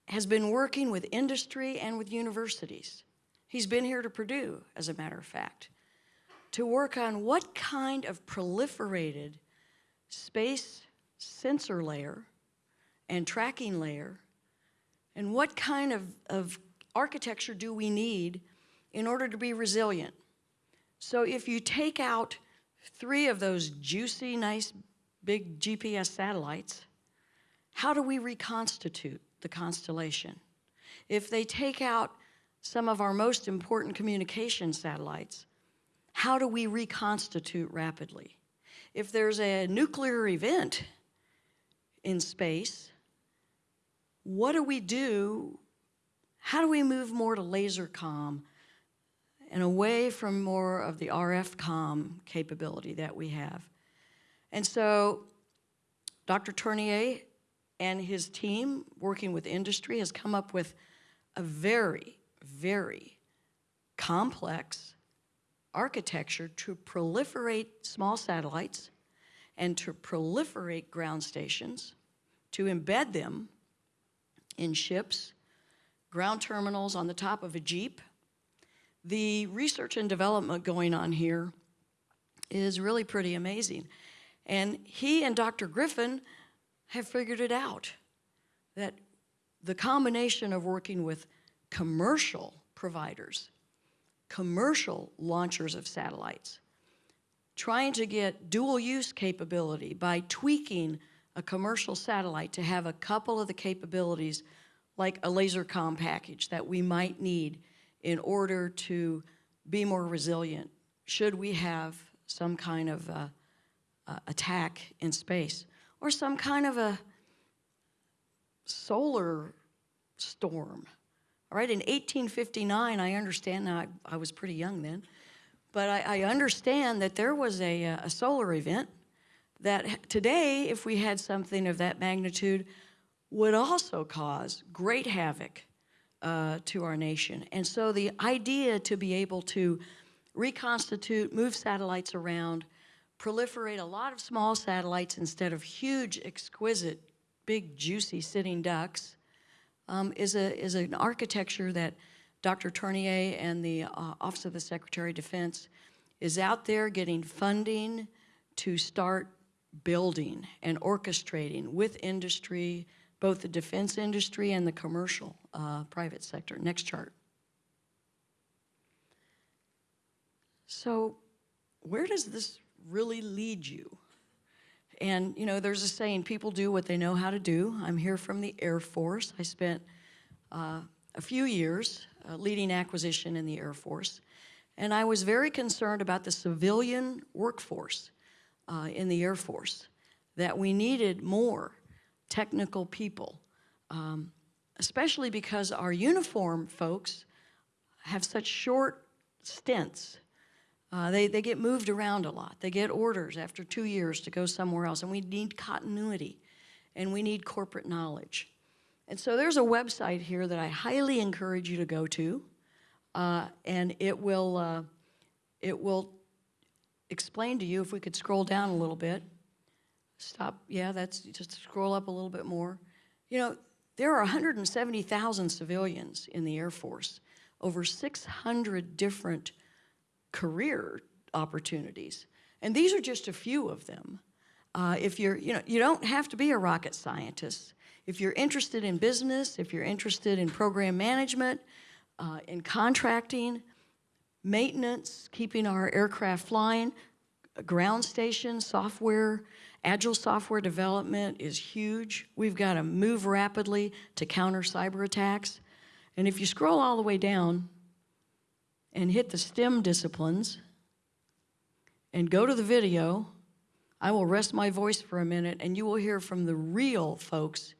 has been working with industry and with universities. He's been here to Purdue, as a matter of fact, to work on what kind of proliferated space sensor layer and tracking layer and what kind of, of architecture do we need in order to be resilient. So if you take out three of those juicy, nice big GPS satellites, how do we reconstitute the constellation? If they take out some of our most important communication satellites, how do we reconstitute rapidly? If there's a nuclear event in space, what do we do? How do we move more to laser comm and away from more of the RF comm capability that we have? And so Dr. Tournear and his team, working with industry, has come up with a very, very complex architecture to proliferate small satellites and to proliferate ground stations, to embed them in ships, ground terminals on the top of a Jeep. The research and development going on here is really pretty amazing. And he and Dr. Griffin have figured it out that the combination of working with commercial providers, commercial launchers of satellites, trying to get dual use capability by tweaking a commercial satellite to have a couple of the capabilities like a laser comm package that we might need in order to be more resilient should we have some kind of uh, attack in space or some kind of a solar storm. All right, in 1859, I understand now, I, I was pretty young then, but I, I understand that there was a, uh, a solar event that today, if we had something of that magnitude, would also cause great havoc uh, to our nation. And so the idea to be able to reconstitute, move satellites around, proliferate a lot of small satellites instead of huge, exquisite, big, juicy sitting ducks um, is, a, is an architecture that Dr. Tournear and the uh, Office of the Secretary of Defense is out there getting funding to start building and orchestrating with industry, both the defense industry and the commercial uh, private sector. Next chart. So where does this really lead you? And, you know, there's a saying, people do what they know how to do. I'm here from the Air Force. I spent uh, a few years uh, leading acquisition in the Air Force. And I was very concerned about the civilian workforce uh, in the Air Force, that we needed more technical people, um, especially because our uniform folks have such short stints uh, they, they get moved around a lot. They get orders after two years to go somewhere else, and we need continuity, and we need corporate knowledge. And so there's a website here that I highly encourage you to go to, uh, and it will, uh, it will explain to you, if we could scroll down a little bit. Stop, yeah, that's, just scroll up a little bit more. You know, there are 170,000 civilians in the Air Force, over 600 different career opportunities. And these are just a few of them. Uh, if you're, you know, you don't have to be a rocket scientist. If you're interested in business, if you're interested in program management, uh, in contracting, maintenance, keeping our aircraft flying, ground station software, agile software development is huge. We've got to move rapidly to counter cyber attacks. And if you scroll all the way down, and hit the STEM disciplines and go to the video, I will rest my voice for a minute and you will hear from the real folks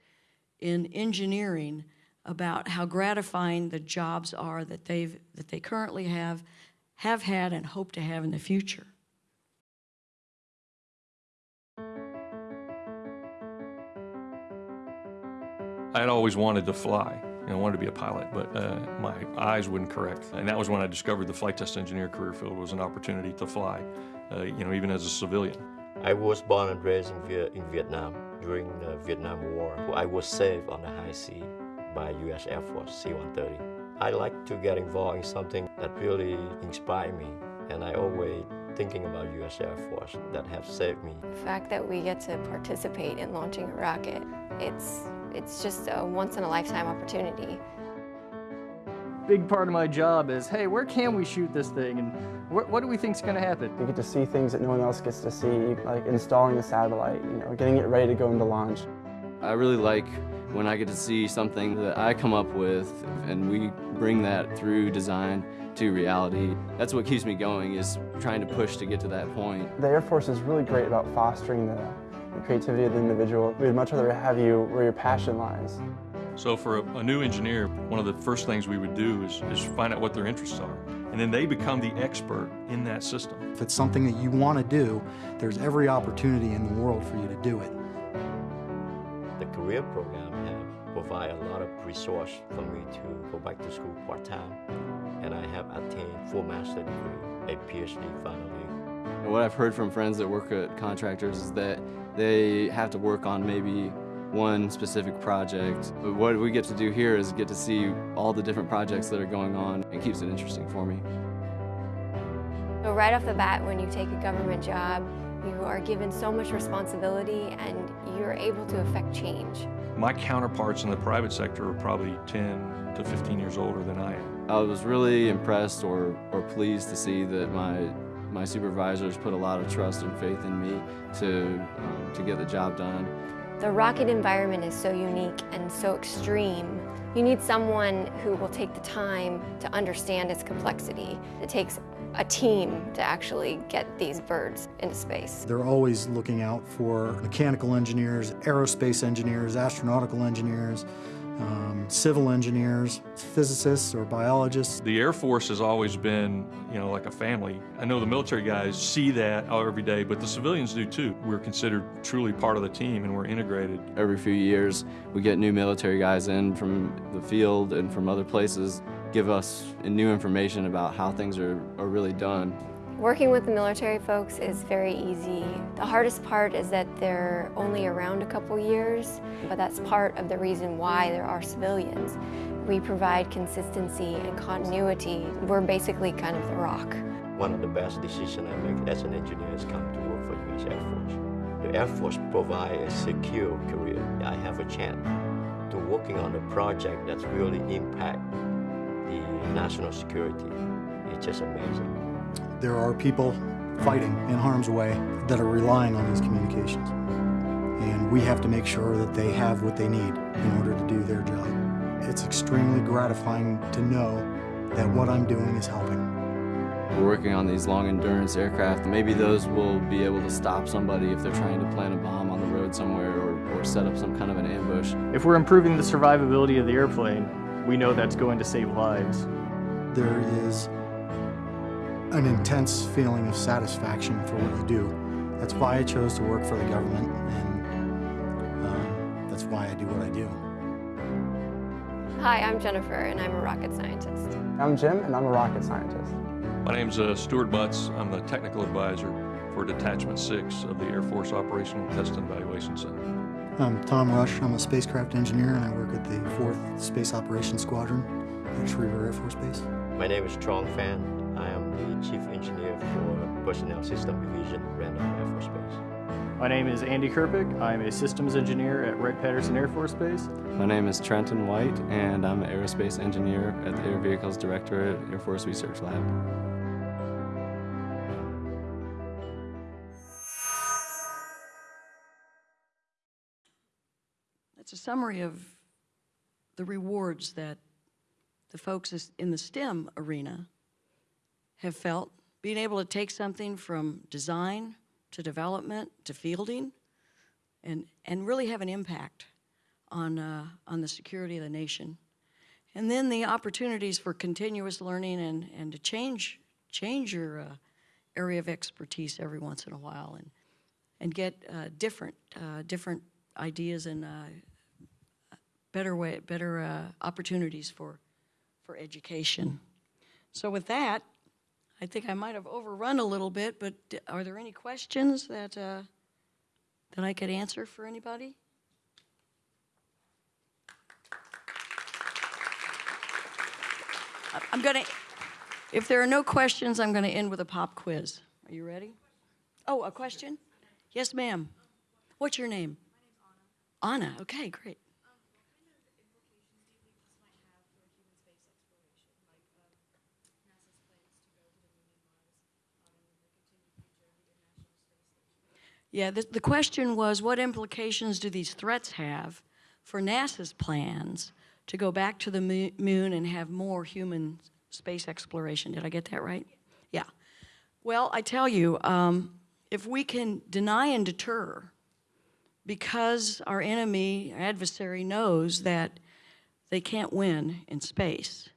in engineering about how gratifying the jobs are that they've that they currently have, have had and hope to have in the future. I had always wanted to fly. You know, I wanted to be a pilot, but uh, my eyes wouldn't correct. And that was when I discovered the flight test engineer career field was an opportunity to fly, uh, you know, even as a civilian. I was born and raised in, Viet- in Vietnam during the Vietnam War. I was saved on the high sea by U.S. Air Force C-130. I like to get involved in something that really inspired me, and I always thinking about U.S. Air Force that have saved me. The fact that we get to participate in launching a rocket, it's, it's just a once in a lifetime opportunity. big part of my job is, hey, where can we shoot this thing, and what, what do we think's going to happen? You get to see things that no one else gets to see, like installing the satellite, you know, getting it ready to go into launch. I really like when I get to see something that I come up with and we bring that through design to reality. That's what keeps me going is trying to push to get to that point. The Air Force is really great about fostering the, the creativity of the individual. We'd much rather have you where your passion lies. So for a, a new engineer, one of the first things we would do is, is find out what their interests are. And then they become the expert in that system. If it's something that you want to do, there's every opportunity in the world for you to do it. The career program have provide a lot of resource for me to go back to school part-time. And I have attained full master degree, a PhD finally. What I've heard from friends that work at contractors is that they have to work on maybe one specific project. But what we get to do here is get to see all the different projects that are going on. It keeps it interesting for me. So right off the bat, when you take a government job, you are given so much responsibility and you're able to affect change. My counterparts in the private sector are probably 10 to 15 years older than I am. I was really impressed or, or pleased to see that my my supervisors put a lot of trust and faith in me to, um, to get the job done. The rocket environment is so unique and so extreme. You need someone who will take the time to understand its complexity. It takes a team to actually get these birds into space. They're always looking out for mechanical engineers, aerospace engineers, astronautical engineers, um, civil engineers, physicists or biologists. The Air Force has always been, you know, like a family. I know the military guys see that every day, but the civilians do too. We're considered truly part of the team and we're integrated. Every few years, we get new military guys in from the field and from other places, give us new information about how things are, are really done. Working with the military folks is very easy. The hardest part is that they're only around a couple years, but that's part of the reason why there are civilians. We provide consistency and continuity. We're basically kind of the rock. One of the best decisions I make as an engineer is come to work for U.S. Air Force. The Air Force provides a secure career. I have a chance to working on a project that's really impact the national security. It's just amazing. There are people fighting in harm's way that are relying on these communications. And we have to make sure that they have what they need in order to do their job. It's extremely gratifying to know that what I'm doing is helping. We're working on these long endurance aircraft. Maybe those will be able to stop somebody if they're trying to plant a bomb on the road somewhere or, or set up some kind of an ambush. If we're improving the survivability of the airplane, we know that's going to save lives. There is an intense feeling of satisfaction for what you do. That's why I chose to work for the government, and um, that's why I do what I do. Hi, I'm Jennifer, and I'm a rocket scientist. I'm Jim, and I'm a rocket scientist. My name's uh, Stuart Butts. I'm the technical advisor for Detachment 6 of the Air Force Operational Test and Evaluation Center. I'm Tom Rush. I'm a spacecraft engineer, and I work at the 4th Space Operations Squadron at Schriever Air Force Base. My name is Trong Fan. I am the Chief Engineer for Personnel System Division, Randolph Air Force Base. My name is Andy Kerpick. I'm a systems engineer at Wright-Patterson Air Force Base. My name is Trenton White, and I'm an aerospace engineer at the Air Vehicles Directorate Air Force Research Lab. That's a summary of the rewards that the folks in the STEM arena have felt, being able to take something from design to development to fielding and, and really have an impact on, uh, on the security of the nation. And then the opportunities for continuous learning and, and to change, change your uh, area of expertise every once in a while and, and get uh, different, uh, different ideas and uh, better way, better uh, opportunities for, for education. So with that, I think I might have overrun a little bit, but are there any questions that, uh, that I could answer for anybody? I'm gonna, if there are no questions, I'm gonna end with a pop quiz. Are you ready? Oh, a question? Yes, ma'am. What's your name? My name's Anna. Anna, okay, great. Yeah, the, the question was, what implications do these threats have for NASA's plans to go back to the moon and have more human space exploration? Did I get that right? Yeah. Well, I tell you, um, if we can deny and deter because our enemy, our adversary knows that they can't win in space,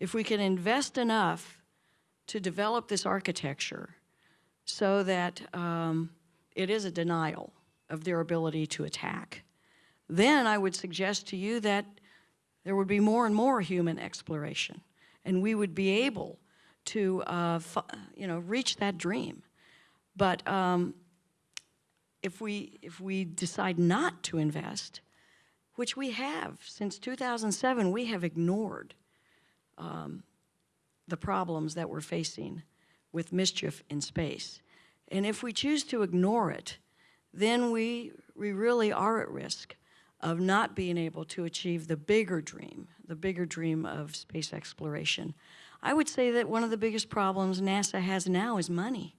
if we can invest enough to develop this architecture so that um, it is a denial of their ability to attack, then I would suggest to you that there would be more and more human exploration, and we would be able to, uh, you know, reach that dream. But um, if we if we decide not to invest, which we have since 2007, we have ignored um, the problems that we're facing with mischief in space. And if we choose to ignore it, then we, we really are at risk of not being able to achieve the bigger dream, the bigger dream of space exploration. I would say that one of the biggest problems NASA has now is money.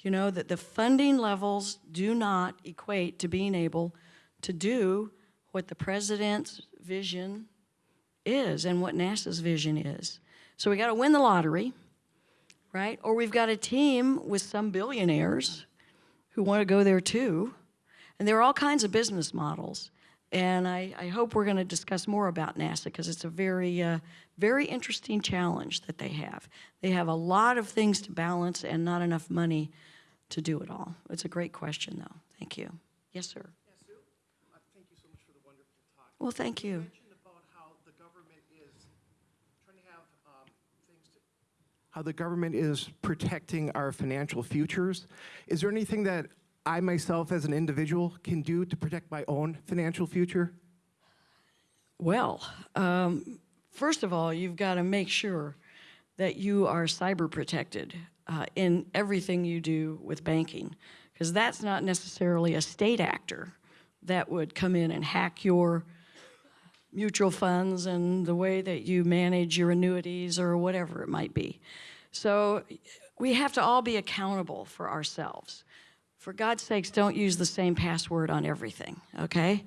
You know, that the funding levels do not equate to being able to do what the president's vision is and what NASA's vision is. So we got to win the lottery, right? Or we've got a team with some billionaires who want to go there too. And there are all kinds of business models. And I, I hope we're going to discuss more about NASA because it's a very, uh, very interesting challenge that they have. They have a lot of things to balance and not enough money to do it all. It's a great question, though. Thank you. Yes, sir. Yes, Sue. Thank you so much for the wonderful talk. Well, thank you. mentioned about how the government is trying to have um, things to, how the government is protecting our financial futures. Is there anything that I myself as an individual can do to protect my own financial future? Well, um, first of all, you've got to make sure that you are cyber protected uh, in everything you do with banking, because that's not necessarily a state actor that would come in and hack your mutual funds and the way that you manage your annuities or whatever it might be. So we have to all be accountable for ourselves. For God's sakes, don't use the same password on everything, okay?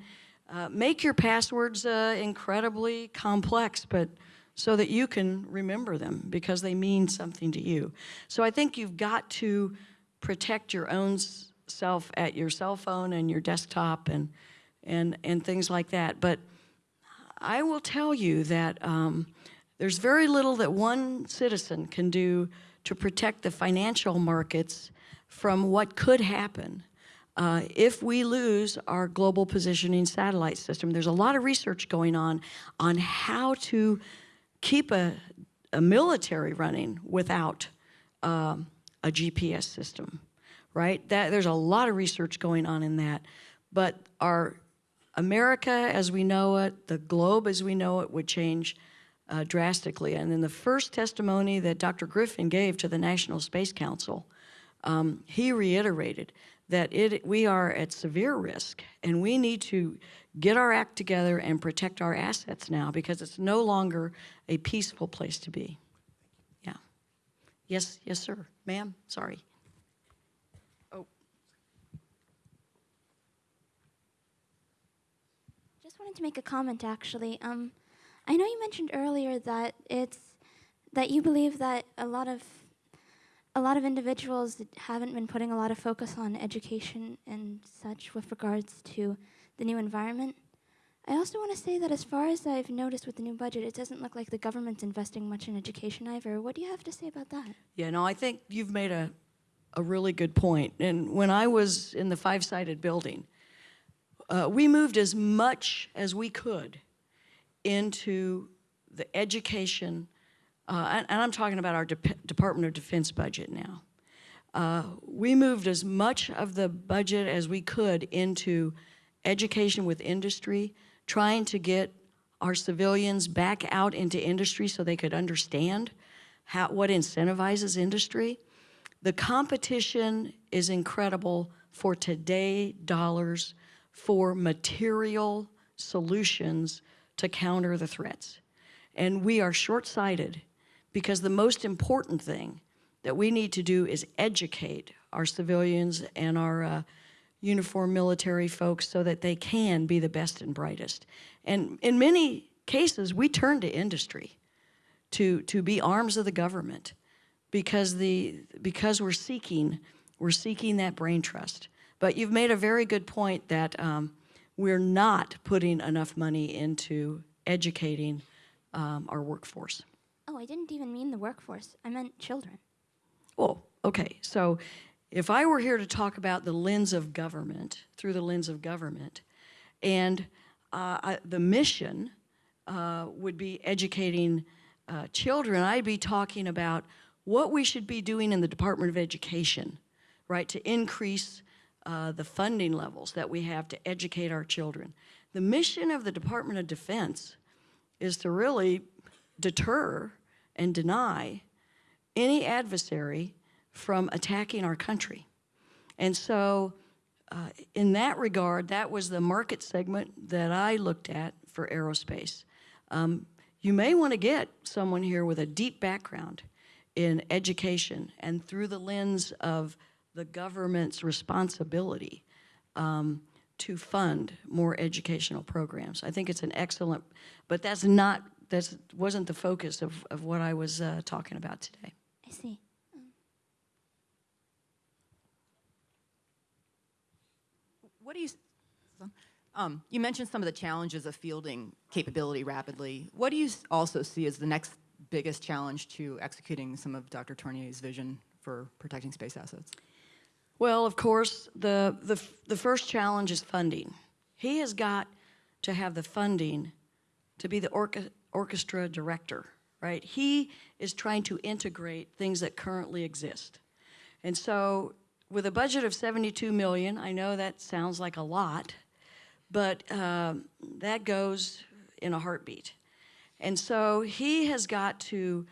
Uh, make your passwords uh, incredibly complex, but so that you can remember them because they mean something to you. So I think you've got to protect your own self at your cell phone and your desktop and, and, and things like that. But I will tell you that um, there's very little that one citizen can do to protect the financial markets from what could happen uh, if we lose our global positioning satellite system. There's a lot of research going on on how to keep a, a military running without um, a GPS system, right? That, there's a lot of research going on in that. But our America as we know it, the globe as we know it would change uh, drastically. And in the first testimony that Dr. Griffin gave to the National Space Council, um, he reiterated that it, we are at severe risk and we need to get our act together and protect our assets now because it's no longer a peaceful place to be. Yeah. Yes, yes, sir. Ma'am, sorry. Oh, Just wanted to make a comment actually. Um, I know you mentioned earlier that it's that you believe that a lot of a lot of individuals haven't been putting a lot of focus on education and such with regards to the new environment. I also want to say that as far as I've noticed with the new budget, it doesn't look like the government's investing much in education either. What do you have to say about that? Yeah, no, I think you've made a, a really good point. And when I was in the five-sided building, uh, we moved as much as we could into the education, uh, and, and I'm talking about our Dep- Department of Defense budget now. Uh, we moved as much of the budget as we could into education with industry, trying to get our civilians back out into industry so they could understand how, what incentivizes industry. The competition is incredible for today dollars for material solutions to counter the threats. And we are short-sighted because the most important thing that we need to do is educate our civilians and our uh, uniformed military folks so that they can be the best and brightest. And in many cases, we turn to industry to, to be arms of the government because, the, because we're seeking, we're seeking that brain trust. But you've made a very good point that um, we're not putting enough money into educating um, our workforce. Oh, I didn't even mean the workforce. I meant children. Well, okay, so if I were here to talk about the lens of government, through the lens of government, and uh, I, the mission uh, would be educating uh, children, I'd be talking about what we should be doing in the Department of Education, right, to increase uh, the funding levels that we have to educate our children. The mission of the Department of Defense is to really deter and deny any adversary from attacking our country. And so uh, in that regard, that was the market segment that I looked at for aerospace. Um, you may want to get someone here with a deep background in education and through the lens of the government's responsibility um, to fund more educational programs. I think it's an excellent, but that's not, that wasn't the focus of, of what I was uh, talking about today. I see. What do you, um, you mentioned some of the challenges of fielding capability rapidly. What do you also see as the next biggest challenge to executing some of Dr. Tournear's vision for protecting space assets? Well, of course, the, the, the first challenge is funding. He has got to have the funding to be the orca, orchestra director, right? He is trying to integrate things that currently exist. And so with a budget of 72 million, I know that sounds like a lot, but um, that goes in a heartbeat. And so he has got to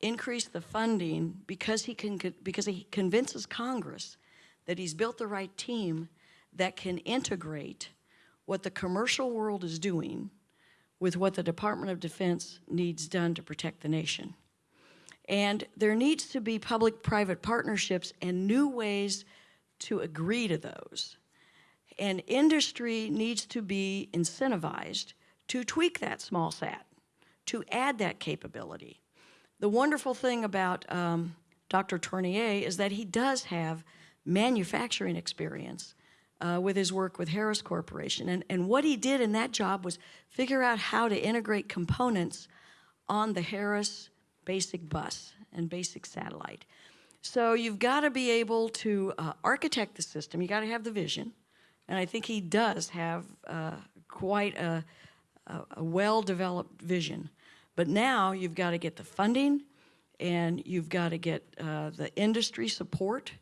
increase the funding because he can because he convinces Congress that he's built the right team that can integrate what the commercial world is doing with what the Department of Defense needs done to protect the nation. And there needs to be public-private partnerships and new ways to agree to those. And industry needs to be incentivized to tweak that small sat, to add that capability. The wonderful thing about um, Dr. Tournear is that he does have manufacturing experience uh, with his work with Harris Corporation. And, and what he did in that job was figure out how to integrate components on the Harris basic bus and basic satellite. So you've got to be able to uh, architect the system. You got to have the vision. And I think he does have uh, quite a, a, a well-developed vision. But now you've got to get the funding and you've got to get uh, the industry support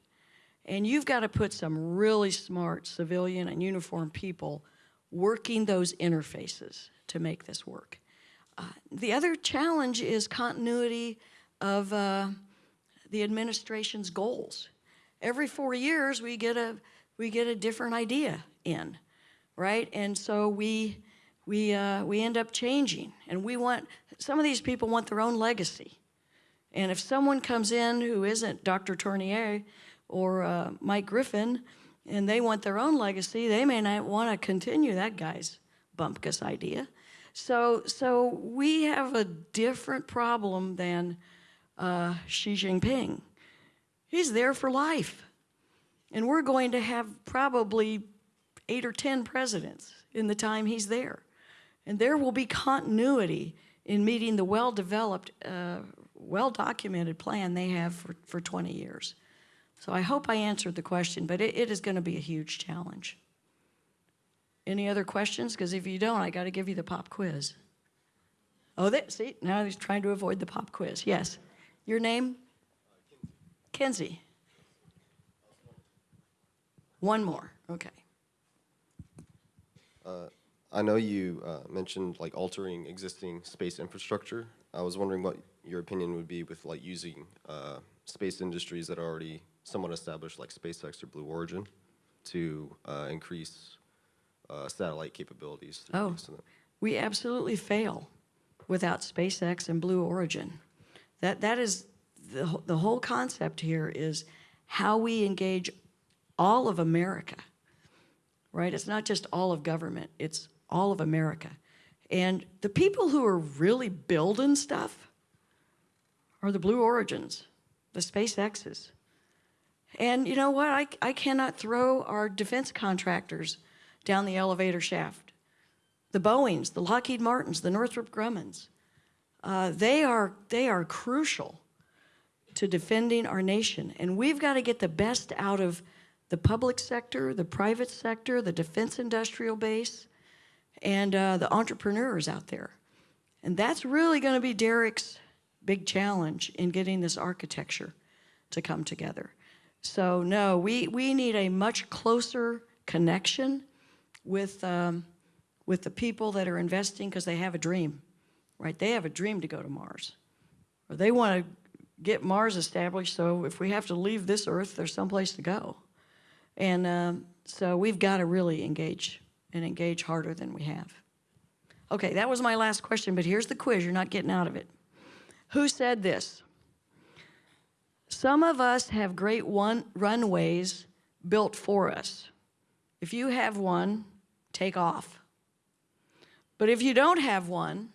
and you've got to put some really smart civilian and uniformed people working those interfaces to make this work. Uh, the other challenge is continuity of uh, the administration's goals. Every four years, we get a we get a different idea in, right? And so we we uh, we end up changing, and we want some of these people want their own legacy. And if someone comes in who isn't Dr. Tournear or uh, Mike Griffin, and they want their own legacy, they may not want to continue that guy's bumpkus idea. So, so we have a different problem than uh, Xi Jinping. He's there for life. And we're going to have probably eight or 10 presidents in the time he's there. And there will be continuity in meeting the well-developed, uh, well-documented plan they have for, for 20 years. So I hope I answered the question, but it, it is going to be a huge challenge. Any other questions? Because if you don't, I got to give you the pop quiz. Oh, that, see, now he's trying to avoid the pop quiz. Yes. Your name? Kenzie. One more, okay. Uh, I know you uh, mentioned like altering existing space infrastructure. I was wondering what your opinion would be with like using uh, space industries that are already somewhat established, like SpaceX or Blue Origin, to uh, increase uh, satellite capabilities. Oh, use of them. we absolutely fail without SpaceX and Blue Origin. That, that is, the, the whole concept here is how we engage all of America, right? It's not just all of government, it's all of America. And the people who are really building stuff are the Blue Origins, the SpaceXs. And you know what? I, I cannot throw our defense contractors down the elevator shaft. The Boeings, the Lockheed Martins, the Northrop Grummans, uh, they, are, they are crucial to defending our nation. And we've got to get the best out of the public sector, the private sector, the defense industrial base, and uh, the entrepreneurs out there. And that's really going to be Derek's big challenge in getting this architecture to come together. So no, we, we need a much closer connection with, um, with the people that are investing because they have a dream, right? They have a dream to go to Mars. Or they want to get Mars established so if we have to leave this Earth, there's someplace to go. And um, so we've got to really engage and engage harder than we have. Okay, that was my last question, but here's the quiz. You're not getting out of it. Who said this? Some of us have great one runways built for us. If you have one, take off. But if you don't have one,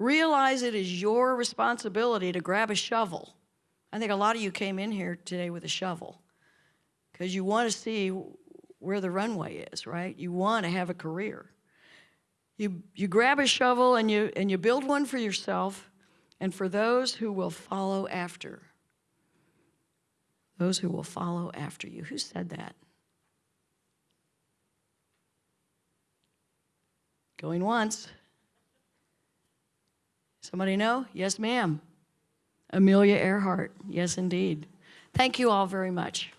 realize it is your responsibility to grab a shovel. I think a lot of you came in here today with a shovel because you want to see where the runway is, right? You want to have a career. You, you grab a shovel and you, and you build one for yourself and for those who will follow after. Those who will follow after you. Who said that? Going once. Somebody know? Yes, ma'am. Amelia Earhart. Yes, indeed. Thank you all very much.